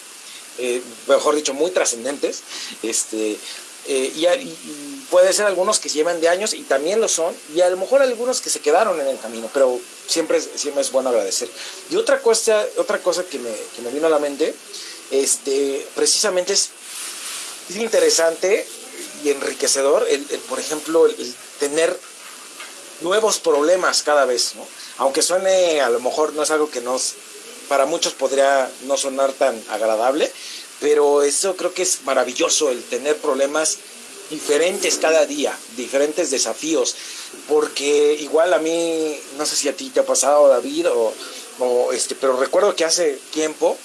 eh, mejor dicho, muy trascendentes, este, eh, y, puede ser algunos que se llevan de años y también lo son, y a lo mejor algunos que se quedaron en el camino, pero siempre, siempre es bueno agradecer. Y otra cosa, otra cosa que, me, que me vino a la mente, este, precisamente es interesante enriquecedor el, por ejemplo, el, tener nuevos problemas cada vez, ¿no? Aunque suene, a lo mejor no es algo que nos, para muchos podría no sonar tan agradable, pero eso creo que es maravilloso, el tener problemas diferentes cada día, diferentes desafíos, porque igual a mí, no sé si a ti te ha pasado, David, o este, pero recuerdo que hace tiempo,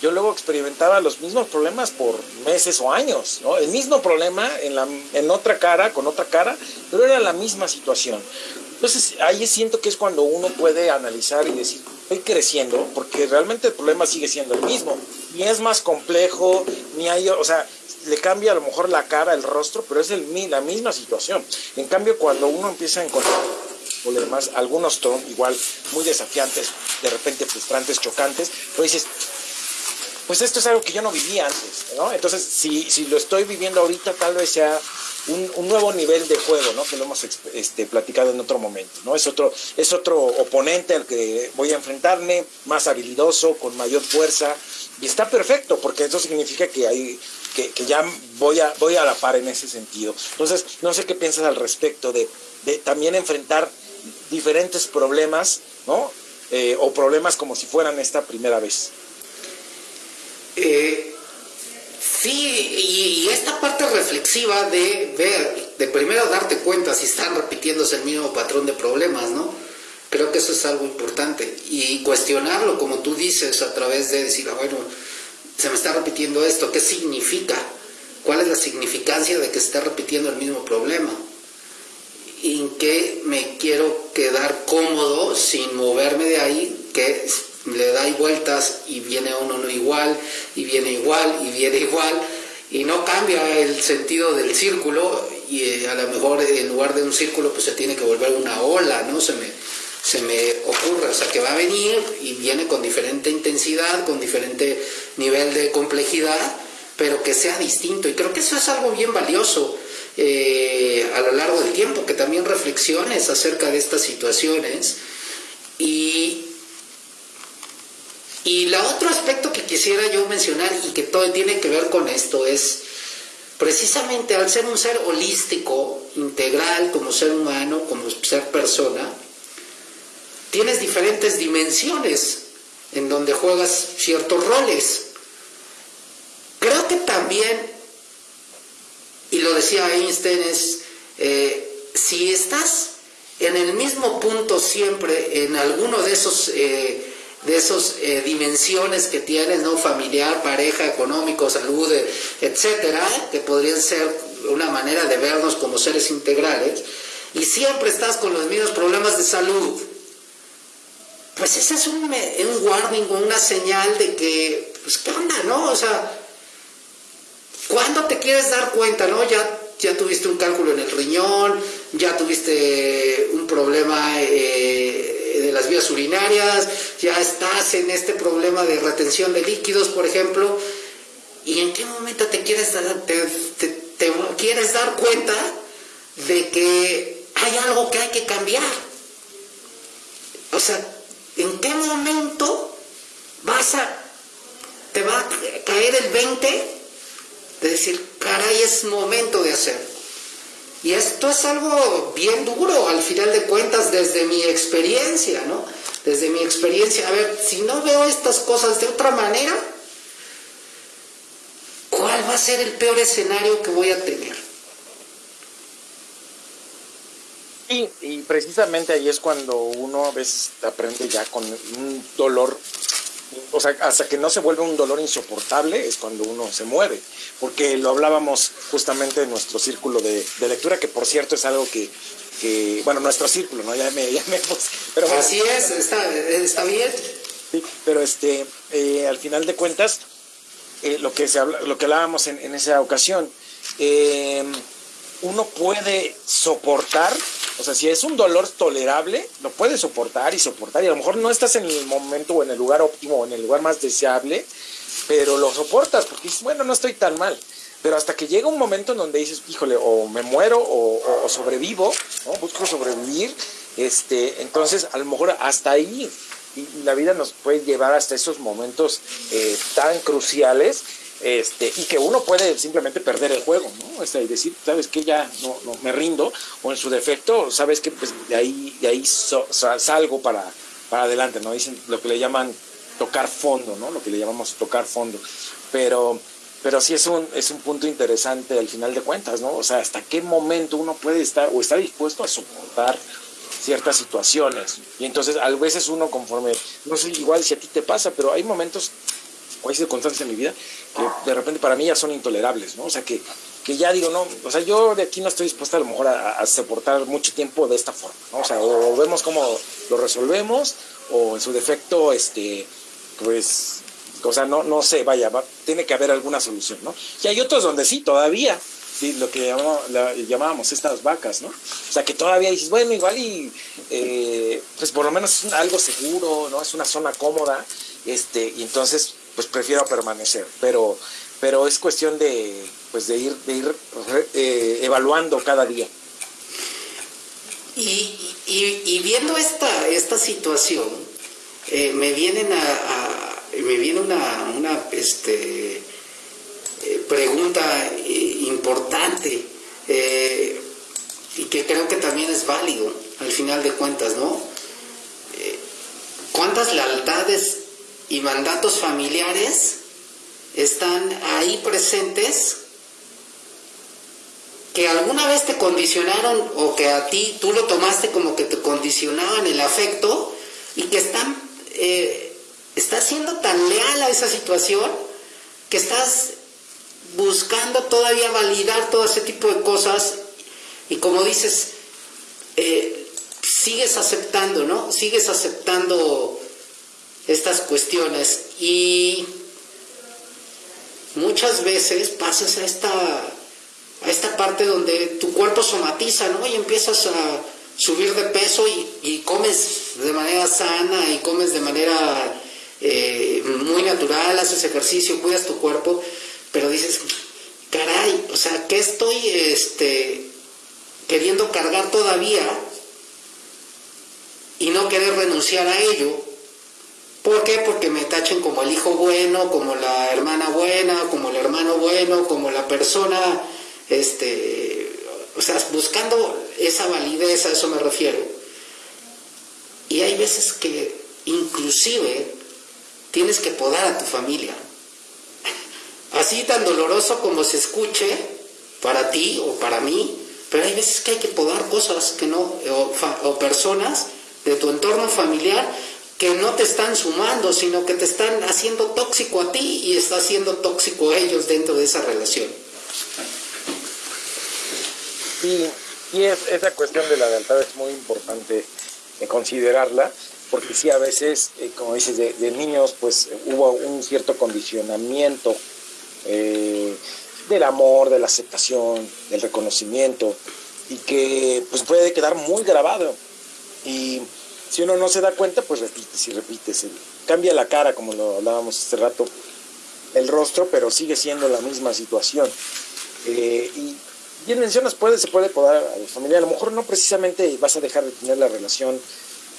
yo luego experimentaba los mismos problemas por meses o años, ¿no? El mismo problema en, la, en otra cara, con otra cara, pero era la misma situación. Entonces ahí siento que es cuando uno puede analizar y decir, estoy creciendo, porque realmente el problema sigue siendo el mismo. Ni es más complejo, ni hay, o sea, le cambia a lo mejor la cara, el rostro, pero es el, la misma situación. En cambio, cuando uno empieza a encontrar problemas, algunos igual muy desafiantes, de repente frustrantes, chocantes, pues dices, pues esto es algo que yo no vivía antes, ¿no? Entonces, si, si lo estoy viviendo ahorita, tal vez sea un, nuevo nivel de juego, ¿no? Que lo hemos este, platicado en otro momento, ¿no? Es otro, es otro oponente al que voy a enfrentarme, más habilidoso, con mayor fuerza, y está perfecto, porque eso significa que hay, que, ya voy a, voy a la par en ese sentido. Entonces, no sé qué piensas al respecto de, también enfrentar diferentes problemas, ¿no? Eh, o problemas como si fueran esta primera vez. Eh, sí, y, esta parte reflexiva de ver, de primero darte cuenta si están repitiéndose el mismo patrón de problemas, ¿no? Creo que eso es algo importante. Y cuestionarlo, como tú dices, a través de decir, ah, bueno, se me está repitiendo esto, ¿qué significa? ¿Cuál es la significancia de que se está repitiendo el mismo problema? ¿En qué me quiero quedar cómodo sin moverme de ahí? Que le da vueltas y viene uno igual, y viene igual, y viene igual, y no cambia el sentido del círculo, y eh, a lo mejor en lugar de un círculo pues se tiene que volver una ola, ¿no? Se me, se me ocurre, o sea que va a venir y viene con diferente intensidad, con diferente nivel de complejidad, pero que sea distinto. Y creo que eso es algo bien valioso eh, a lo largo del tiempo, que también reflexiones acerca de estas situaciones y, y la otro aspecto que quisiera yo mencionar y que todo tiene que ver con esto es precisamente al ser un ser holístico, integral como ser humano, como ser persona, tienes diferentes dimensiones en donde juegas ciertos roles. Creo que también, y lo decía Einstein, es eh, si estás en el mismo punto siempre, en alguno de esos eh, de esas eh, dimensiones que tienes, ¿no? Familiar, pareja, económico, salud, eh, etcétera, que podrían ser una manera de vernos como seres integrales, y siempre estás con los mismos problemas de salud, pues ese es un, un warning o una señal de que, pues, ¿qué onda, no? O sea, ¿cuándo te quieres dar cuenta, no? Ya, ya tuviste un cálculo en el riñón, ya tuviste un problema eh, de las vías urinarias, ya estás en este problema de retención de líquidos, por ejemplo, ¿y en qué momento te quieres dar, te quieres dar cuenta de que hay algo que hay que cambiar? O sea, ¿En qué momento vas a, te va a caer el 20 de decir, caray, es momento de hacer? Y esto es algo bien duro, al final de cuentas, desde mi experiencia, ¿no? Desde mi experiencia, a ver, si no veo estas cosas de otra manera, ¿cuál va a ser el peor escenario que voy a tener? y precisamente ahí es cuando uno a veces aprende ya con un dolor, o sea, hasta que no se vuelve un dolor insoportable es cuando uno se mueve, porque lo hablábamos justamente en nuestro círculo de, lectura, que por cierto es algo que, bueno, nuestro círculo, ¿no? Ya me, ya pero Así es, está, bien. Sí, pero este, eh, al final de cuentas, eh, lo, que se habla, lo que hablábamos en, en esa ocasión, eh, uno puede soportar o sea, si es un dolor tolerable, lo puedes soportar y soportar. Y a lo mejor no estás en el momento o en el lugar óptimo o en el lugar más deseable, pero lo soportas porque dices, bueno, no estoy tan mal. Pero hasta que llega un momento en donde dices, híjole, o me muero o, sobrevivo, ¿no? busco sobrevivir, este, entonces a lo mejor hasta ahí y la vida nos puede llevar hasta esos momentos eh, tan cruciales este, y que uno puede simplemente perder el juego, ¿no? y decir, sabes que ya no, no, me rindo, o en su defecto, sabes que pues, de ahí, de ahí salgo para, para adelante, ¿no? Dicen lo que le llaman tocar fondo, ¿no? Lo que le llamamos tocar fondo. Pero, pero sí es un, es un punto interesante al final de cuentas, ¿no? O sea, hasta qué momento uno puede estar o está dispuesto a soportar ciertas situaciones. Y entonces a veces uno conforme, no sé igual si a ti te pasa, pero hay momentos o hay circunstancias en mi vida que de repente para mí ya son intolerables, ¿no? O sea, que, que ya digo, no, o sea, yo de aquí no estoy dispuesta a lo mejor a, soportar mucho tiempo de esta forma, ¿no? O sea, o, vemos cómo lo resolvemos, o en su defecto, este, pues, o sea, no, no sé, vaya, tiene que haber alguna solución, ¿no? Y hay otros donde sí, todavía, lo que llamábamos, estas vacas, ¿no? O sea, que todavía dices, bueno, igual y, eh, pues por lo menos es algo seguro, ¿no? Es una zona cómoda, este, y entonces pues prefiero permanecer. Pero, pero es cuestión de, pues de ir, de ir eh, evaluando cada día. Y, viendo esta, esta situación, eh, me vienen a, me viene una, una este, eh, pregunta importante y que creo que también es válido al final de cuentas, ¿no? ¿Cuántas lealtades y mandatos familiares están ahí presentes que alguna vez te condicionaron o que a ti tú lo tomaste como que te condicionaban el afecto y que están eh, estás siendo tan leal a esa situación que estás buscando todavía validar todo ese tipo de cosas y como dices eh, sigues aceptando no sigues aceptando estas cuestiones y muchas veces pasas a esta, a esta parte donde tu cuerpo somatiza, ¿no? Y empiezas a subir de peso y, comes de manera sana y comes de manera eh, muy natural, haces ejercicio, cuidas tu cuerpo, pero dices, caray, o sea, ¿qué estoy este, queriendo cargar todavía y no querer renunciar a ello? ¿Por qué? Porque me tachen como el hijo bueno, como la hermana buena, como el hermano bueno, como la persona, este, o sea, buscando esa validez, a eso me refiero. Y hay veces que inclusive tienes que podar a tu familia. Así tan doloroso como se escuche para ti o para mí, pero hay veces que hay que podar cosas que no, o, o personas de tu entorno familiar que no te están sumando, sino que te están haciendo tóxico a ti y está haciendo tóxico a ellos dentro de esa relación. Y es, esa cuestión de la lealtad es muy importante considerarla porque sí, a veces, eh, como dices, de, niños, pues hubo un cierto condicionamiento eh, del amor, de la aceptación, del reconocimiento, y que pues puede quedar muy grabado. Si uno no se da cuenta, pues repites y repites. Cambia la cara, como lo hablábamos hace rato, el rostro, pero sigue siendo la misma situación. Eh, y bien mencionas, puede, se puede podar a la familia. A lo mejor no precisamente vas a dejar de tener la relación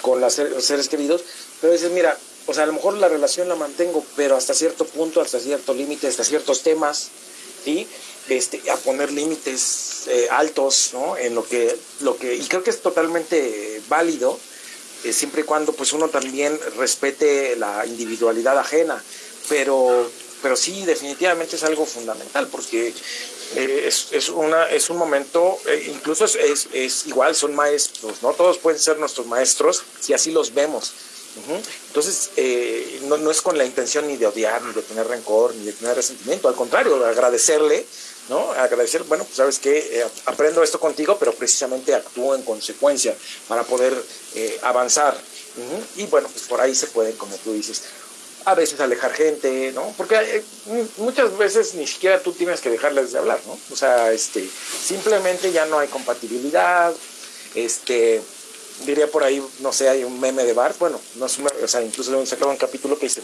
con los seres queridos, pero dices, mira, o sea, a lo mejor la relación la mantengo, pero hasta cierto punto, hasta cierto límite, hasta ciertos temas, ¿sí? Este, a poner límites eh, altos, ¿no? En lo que, lo que, y creo que es totalmente válido, eh, siempre y cuando pues uno también respete la individualidad ajena, pero, pero sí, definitivamente es algo fundamental, porque eh, es, una, es un momento, eh, incluso es, es, igual, son maestros, ¿no? Todos pueden ser nuestros maestros si así los vemos. Entonces, eh, no, no, es con la intención ni de odiar, ni de tener rencor, ni de tener resentimiento, al contrario, agradecerle, ¿no? Agradecer, bueno, pues sabes que aprendo esto contigo, pero precisamente actúo en consecuencia para poder avanzar. Y bueno, pues por ahí se puede, como tú dices, a veces alejar gente, ¿no? Porque eh, muchas veces ni siquiera tú tienes que dejarles de hablar, ¿no? O sea, este, simplemente ya no hay compatibilidad, este, diría por ahí, no sé, hay un meme de bar, bueno, no es o sea, incluso sacado un capítulo que dice,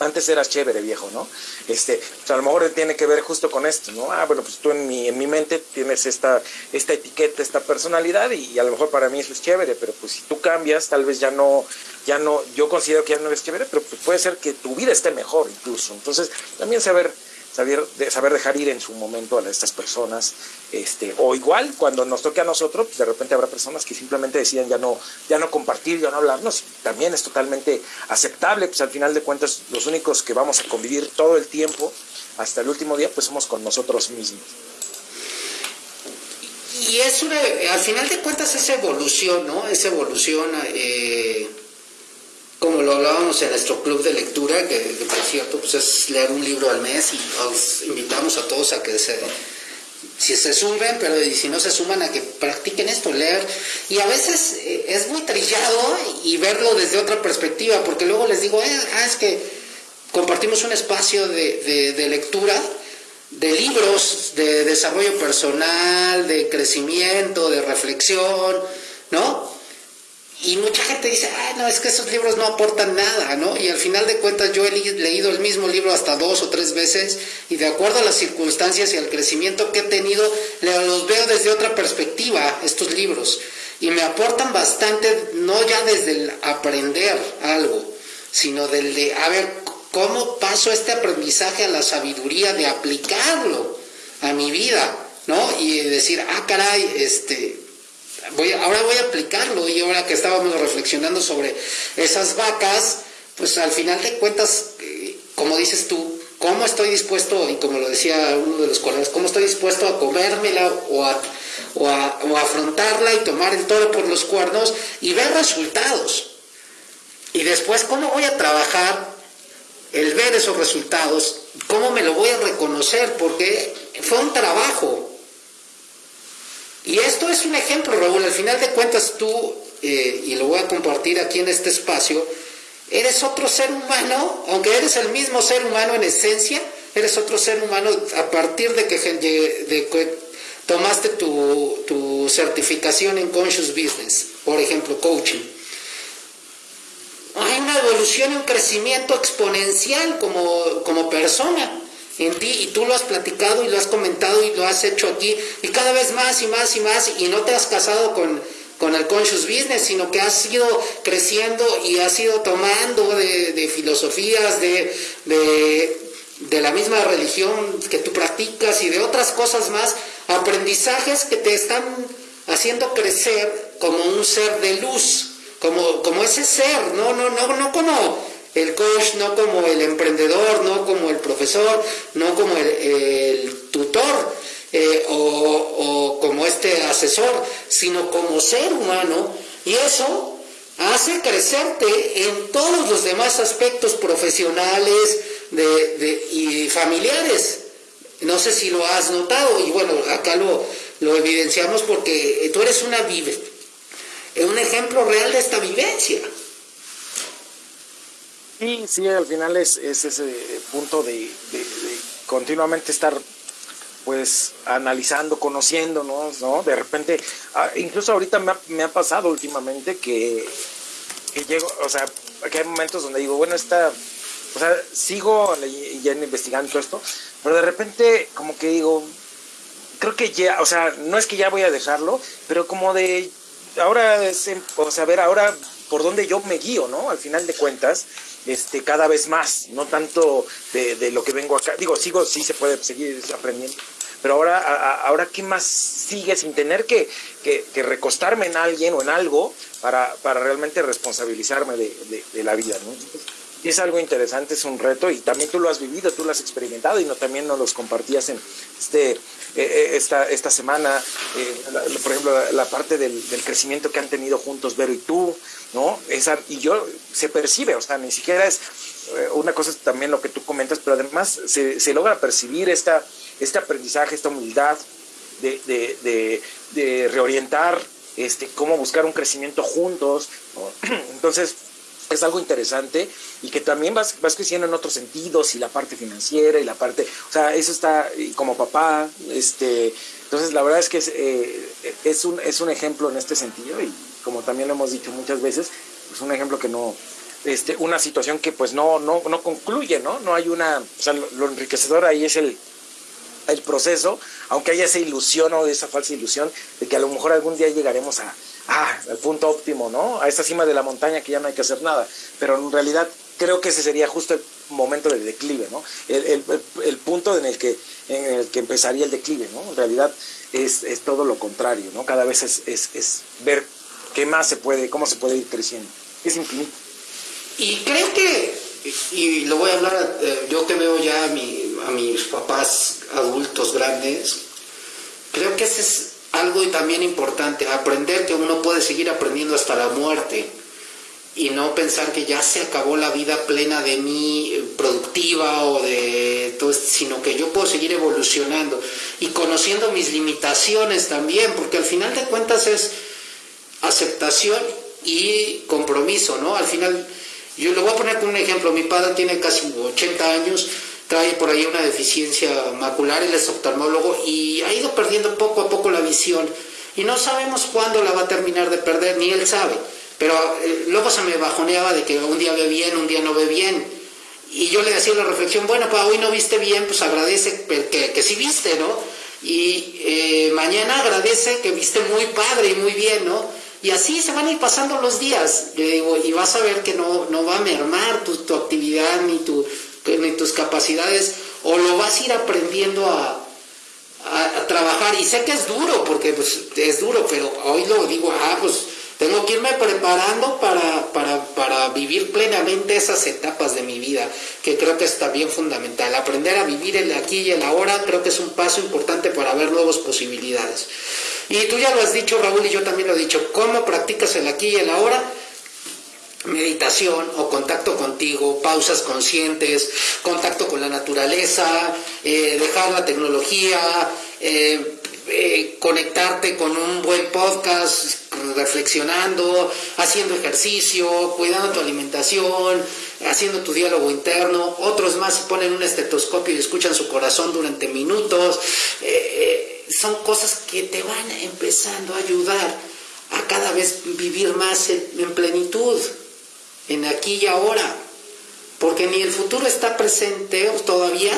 antes eras chévere, viejo, ¿no? Este, a lo mejor tiene que ver justo con esto, ¿no? Ah, bueno, pues tú en mi, en mi mente tienes esta, esta etiqueta, esta personalidad y, a lo mejor para mí eso es chévere, pero pues si tú cambias, tal vez ya no, ya no, yo considero que ya no eres chévere, pero pues puede ser que tu vida esté mejor incluso. Entonces, también saber saber, saber dejar ir en su momento a estas personas, este, o igual cuando nos toque a nosotros, pues de repente habrá personas que simplemente deciden ya no, ya no compartir, ya no hablarnos, también es totalmente aceptable, pues al final de cuentas los únicos que vamos a convivir todo el tiempo, hasta el último día, pues somos con nosotros mismos. Y es una, al final de cuentas esa evolución, ¿no? Esa evolución... Eh como lo hablábamos en nuestro club de lectura, que, por cierto pues es leer un libro al mes y os invitamos a todos a que se, si se suben, pero si no se suman a que practiquen esto, leer. Y a veces eh, es muy trillado y verlo desde otra perspectiva, porque luego les digo, eh, ah, es que compartimos un espacio de, de lectura de libros de desarrollo personal, de crecimiento, de reflexión, ¿no? Y mucha gente dice, ay, no, es que esos libros no aportan nada, ¿no? Y al final de cuentas yo he leído el mismo libro hasta dos o tres veces y de acuerdo a las circunstancias y al crecimiento que he tenido, los veo desde otra perspectiva, estos libros. Y me aportan bastante, no ya desde el aprender algo, sino del de, a ver, ¿cómo paso este aprendizaje a la sabiduría de aplicarlo a mi vida, ¿no? Y decir, ah, caray, este, ahora voy a aplicarlo y ahora que estábamos reflexionando sobre esas vacas, pues al final de cuentas, eh, como dices tú, ¿cómo estoy dispuesto, y como lo decía uno de los colegas, cómo estoy dispuesto a comérmela o a, o a, afrontarla y tomar el toro por los cuernos y ver resultados? Y después, ¿cómo voy a trabajar el ver esos resultados? ¿Cómo me lo voy a reconocer? Porque fue un trabajo, y esto es un ejemplo, Raúl, al final de cuentas tú, eh, y lo voy a compartir aquí en este espacio, eres otro ser humano, aunque eres el mismo ser humano en esencia, eres otro ser humano a partir de que, tomaste tu, tu, certificación en Conscious Business, por ejemplo, coaching. Hay una evolución y un crecimiento exponencial como, como persona en ti y tú lo has platicado y lo has comentado y lo has hecho aquí. Y cada vez más y más y más y no te has casado con, con el conscious business, sino que has ido creciendo y has ido tomando de, filosofías, de, de, la misma religión que tú practicas y de otras cosas más, aprendizajes que te están haciendo crecer como un ser de luz, como, como ese ser, no, no, no, no como el coach no como el emprendedor, no como el profesor, no como el, tutor eh, o, como este asesor, sino como ser humano y eso hace crecerte en todos los demás aspectos profesionales y familiares. No sé si lo has notado y bueno, acá lo, lo evidenciamos porque tú eres una vive, un ejemplo real de esta vivencia. Sí, sí, al final es, ese punto de, continuamente estar pues analizando, conociéndonos, ¿no? De repente, ah, incluso ahorita me ha, pasado últimamente que, que, llego, o sea, que hay momentos donde digo, bueno, está, o sea, sigo ya investigando esto, pero de repente como que digo, creo que ya, o sea, no es que ya voy a dejarlo, pero como de, ahora es, o sea, ver, ahora por dónde yo me guío, ¿no? Al final de cuentas, este, cada vez más, no tanto de, lo que vengo acá. Digo, sigo, sí se puede seguir aprendiendo, pero ahora, ahora ¿qué más sigue sin tener que, que, recostarme en alguien o en algo para, para realmente responsabilizarme de, de, la vida, ¿no? es algo interesante, es un reto y también tú lo has vivido, tú lo has experimentado y no, también nos los compartías en este, eh, eh, esta, esta semana, eh, por ejemplo, la, parte del, del, crecimiento que han tenido juntos Vero y tú, ¿no? Esa, y yo, se percibe, o sea, ni siquiera es, eh, una cosa también lo que tú comentas, pero además se, se logra percibir esta, este aprendizaje, esta humildad de, de, de, reorientar este, cómo buscar un crecimiento juntos, Entonces, es algo interesante y que también vas, vas creciendo en otros sentidos y la parte financiera y la parte, o sea, eso está como papá, este, entonces la verdad es que es, eh, un, es un ejemplo en este sentido y como también lo hemos dicho muchas veces, es un ejemplo que no, este, una situación que pues no, no, no concluye, ¿no? No hay una, o sea, lo, enriquecedor ahí es el, el proceso, aunque haya esa ilusión o esa falsa ilusión de que a lo mejor algún día llegaremos a, ah, al punto óptimo, ¿no? A esa cima de la montaña que ya no hay que hacer nada. Pero en realidad creo que ese sería justo el momento del declive, ¿no? El, el, el punto en el, que, en el que empezaría el declive, ¿no? En realidad es, es todo lo contrario, ¿no? Cada vez es, es, es ver ¿Qué más se puede, cómo se puede ir creciendo? Es infinito. Y creo que, y lo voy a hablar, eh, yo que veo ya a, mi, a mis papás adultos grandes, creo que ese es algo también importante, aprender que uno puede seguir aprendiendo hasta la muerte y no pensar que ya se acabó la vida plena de mí, eh, productiva o de todo, sino que yo puedo seguir evolucionando y conociendo mis limitaciones también, porque al final de cuentas es aceptación y compromiso, ¿no? Al final, yo le voy a poner como un ejemplo, mi padre tiene casi 80 años, trae por ahí una deficiencia macular, él es oftalmólogo y ha ido perdiendo poco a poco la visión y no sabemos cuándo la va a terminar de perder, ni él sabe, pero eh, luego se me bajoneaba de que un día ve bien, un día no ve bien. Y yo le decía la reflexión, bueno, para hoy no viste bien, pues agradece que, que sí viste, ¿no? Y eh, mañana agradece que viste muy padre y muy bien, ¿no? Y así se van a ir pasando los días. digo, y vas a ver que no, no va a mermar tu, tu actividad ni, tu, ni tus capacidades, o lo vas a ir aprendiendo a, a, trabajar. Y sé que es duro, porque pues, es duro, pero hoy lo digo, ah, pues tengo que irme preparando para, para, para, vivir plenamente esas etapas de mi vida, que creo que es también fundamental. Aprender a vivir el aquí y el ahora creo que es un paso importante para ver nuevas posibilidades. Y tú ya lo has dicho, Raúl, y yo también lo he dicho, ¿cómo practicas el aquí y el ahora? meditación o contacto contigo, pausas conscientes, contacto con la naturaleza, eh, dejar la tecnología, eh, eh, conectarte con un buen podcast, reflexionando, haciendo ejercicio, cuidando tu alimentación, haciendo tu diálogo interno. Otros más ponen un estetoscopio y escuchan su corazón durante minutos son cosas que te van empezando a ayudar a cada vez vivir más en, plenitud, en aquí y ahora. Porque ni el futuro está presente todavía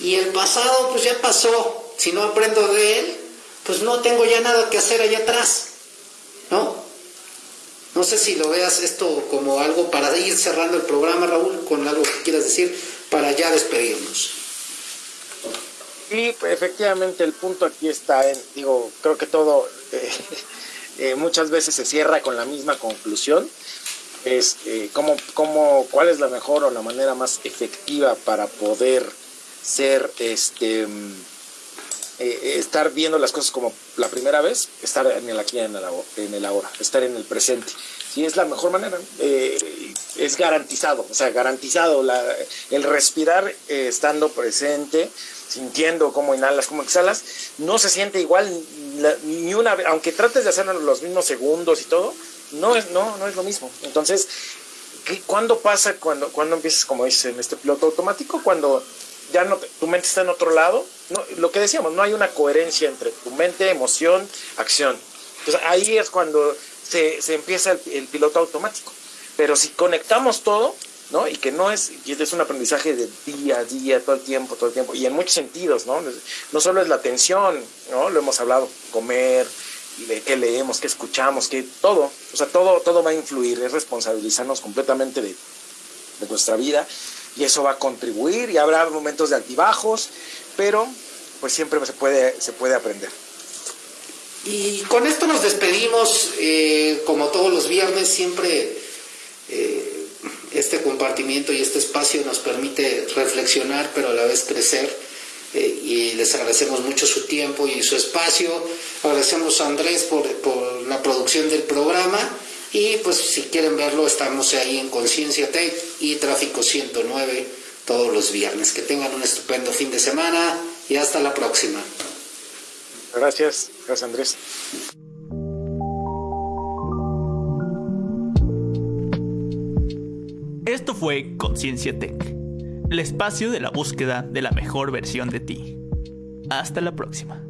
y el pasado pues ya pasó. Si no aprendo de él, pues no tengo ya nada que hacer allá atrás. ¿No? No sé si lo veas esto como algo para ir cerrando el programa, Raúl, con algo que quieras decir para ya despedirnos. Sí, efectivamente el punto aquí está en, digo, creo que todo eh, eh, muchas veces se cierra con la misma conclusión, es eh, cómo, cómo, cuál es la mejor o la manera más efectiva para poder ser, este, mm, estar viendo las cosas como la primera vez, estar en el aquí en el, en el ahora, estar en el presente. Sí, es la mejor manera. es garantizado, o sea, garantizado la, el respirar estando presente sintiendo cómo inhalas, cómo exhalas, no se siente igual ni una vez, aunque trates de hacerlo los mismos segundos y todo, no es, no, no es lo mismo. Entonces, ¿Cuándo pasa cuando, cuando empiezas, como dices, en este piloto automático? Cuando ya no tu mente está en otro lado. No, lo que decíamos, no hay una coherencia entre tu mente, emoción, acción. Entonces ahí es cuando se, se empieza el, piloto automático. Pero si conectamos todo, ¿no? Y que no es, y es un aprendizaje de día a día, todo el tiempo, todo el tiempo, y en muchos sentidos, ¿no? No solo es la atención, ¿no? Lo hemos hablado, comer, qué leemos, qué escuchamos, qué todo, o sea, todo, todo va a influir, es responsabilizarnos completamente de, de nuestra vida y eso va a contribuir y habrá momentos de altibajos, pero pues siempre se puede, se puede aprender. Y con esto nos despedimos, eh, como todos los viernes, siempre eh, este compartimiento y este espacio nos permite reflexionar, pero a la vez crecer. Eh, y les agradecemos mucho su tiempo y su espacio. Agradecemos a Andrés por, por la producción del programa. Y pues si quieren verlo, estamos ahí en Conciencia Tech y Tráfico 109 todos los viernes. Que tengan un estupendo fin de semana y hasta la próxima. Gracias, gracias Andrés. Esto fue Conciencia Tech, el espacio de la búsqueda de la mejor versión de ti. Hasta la próxima.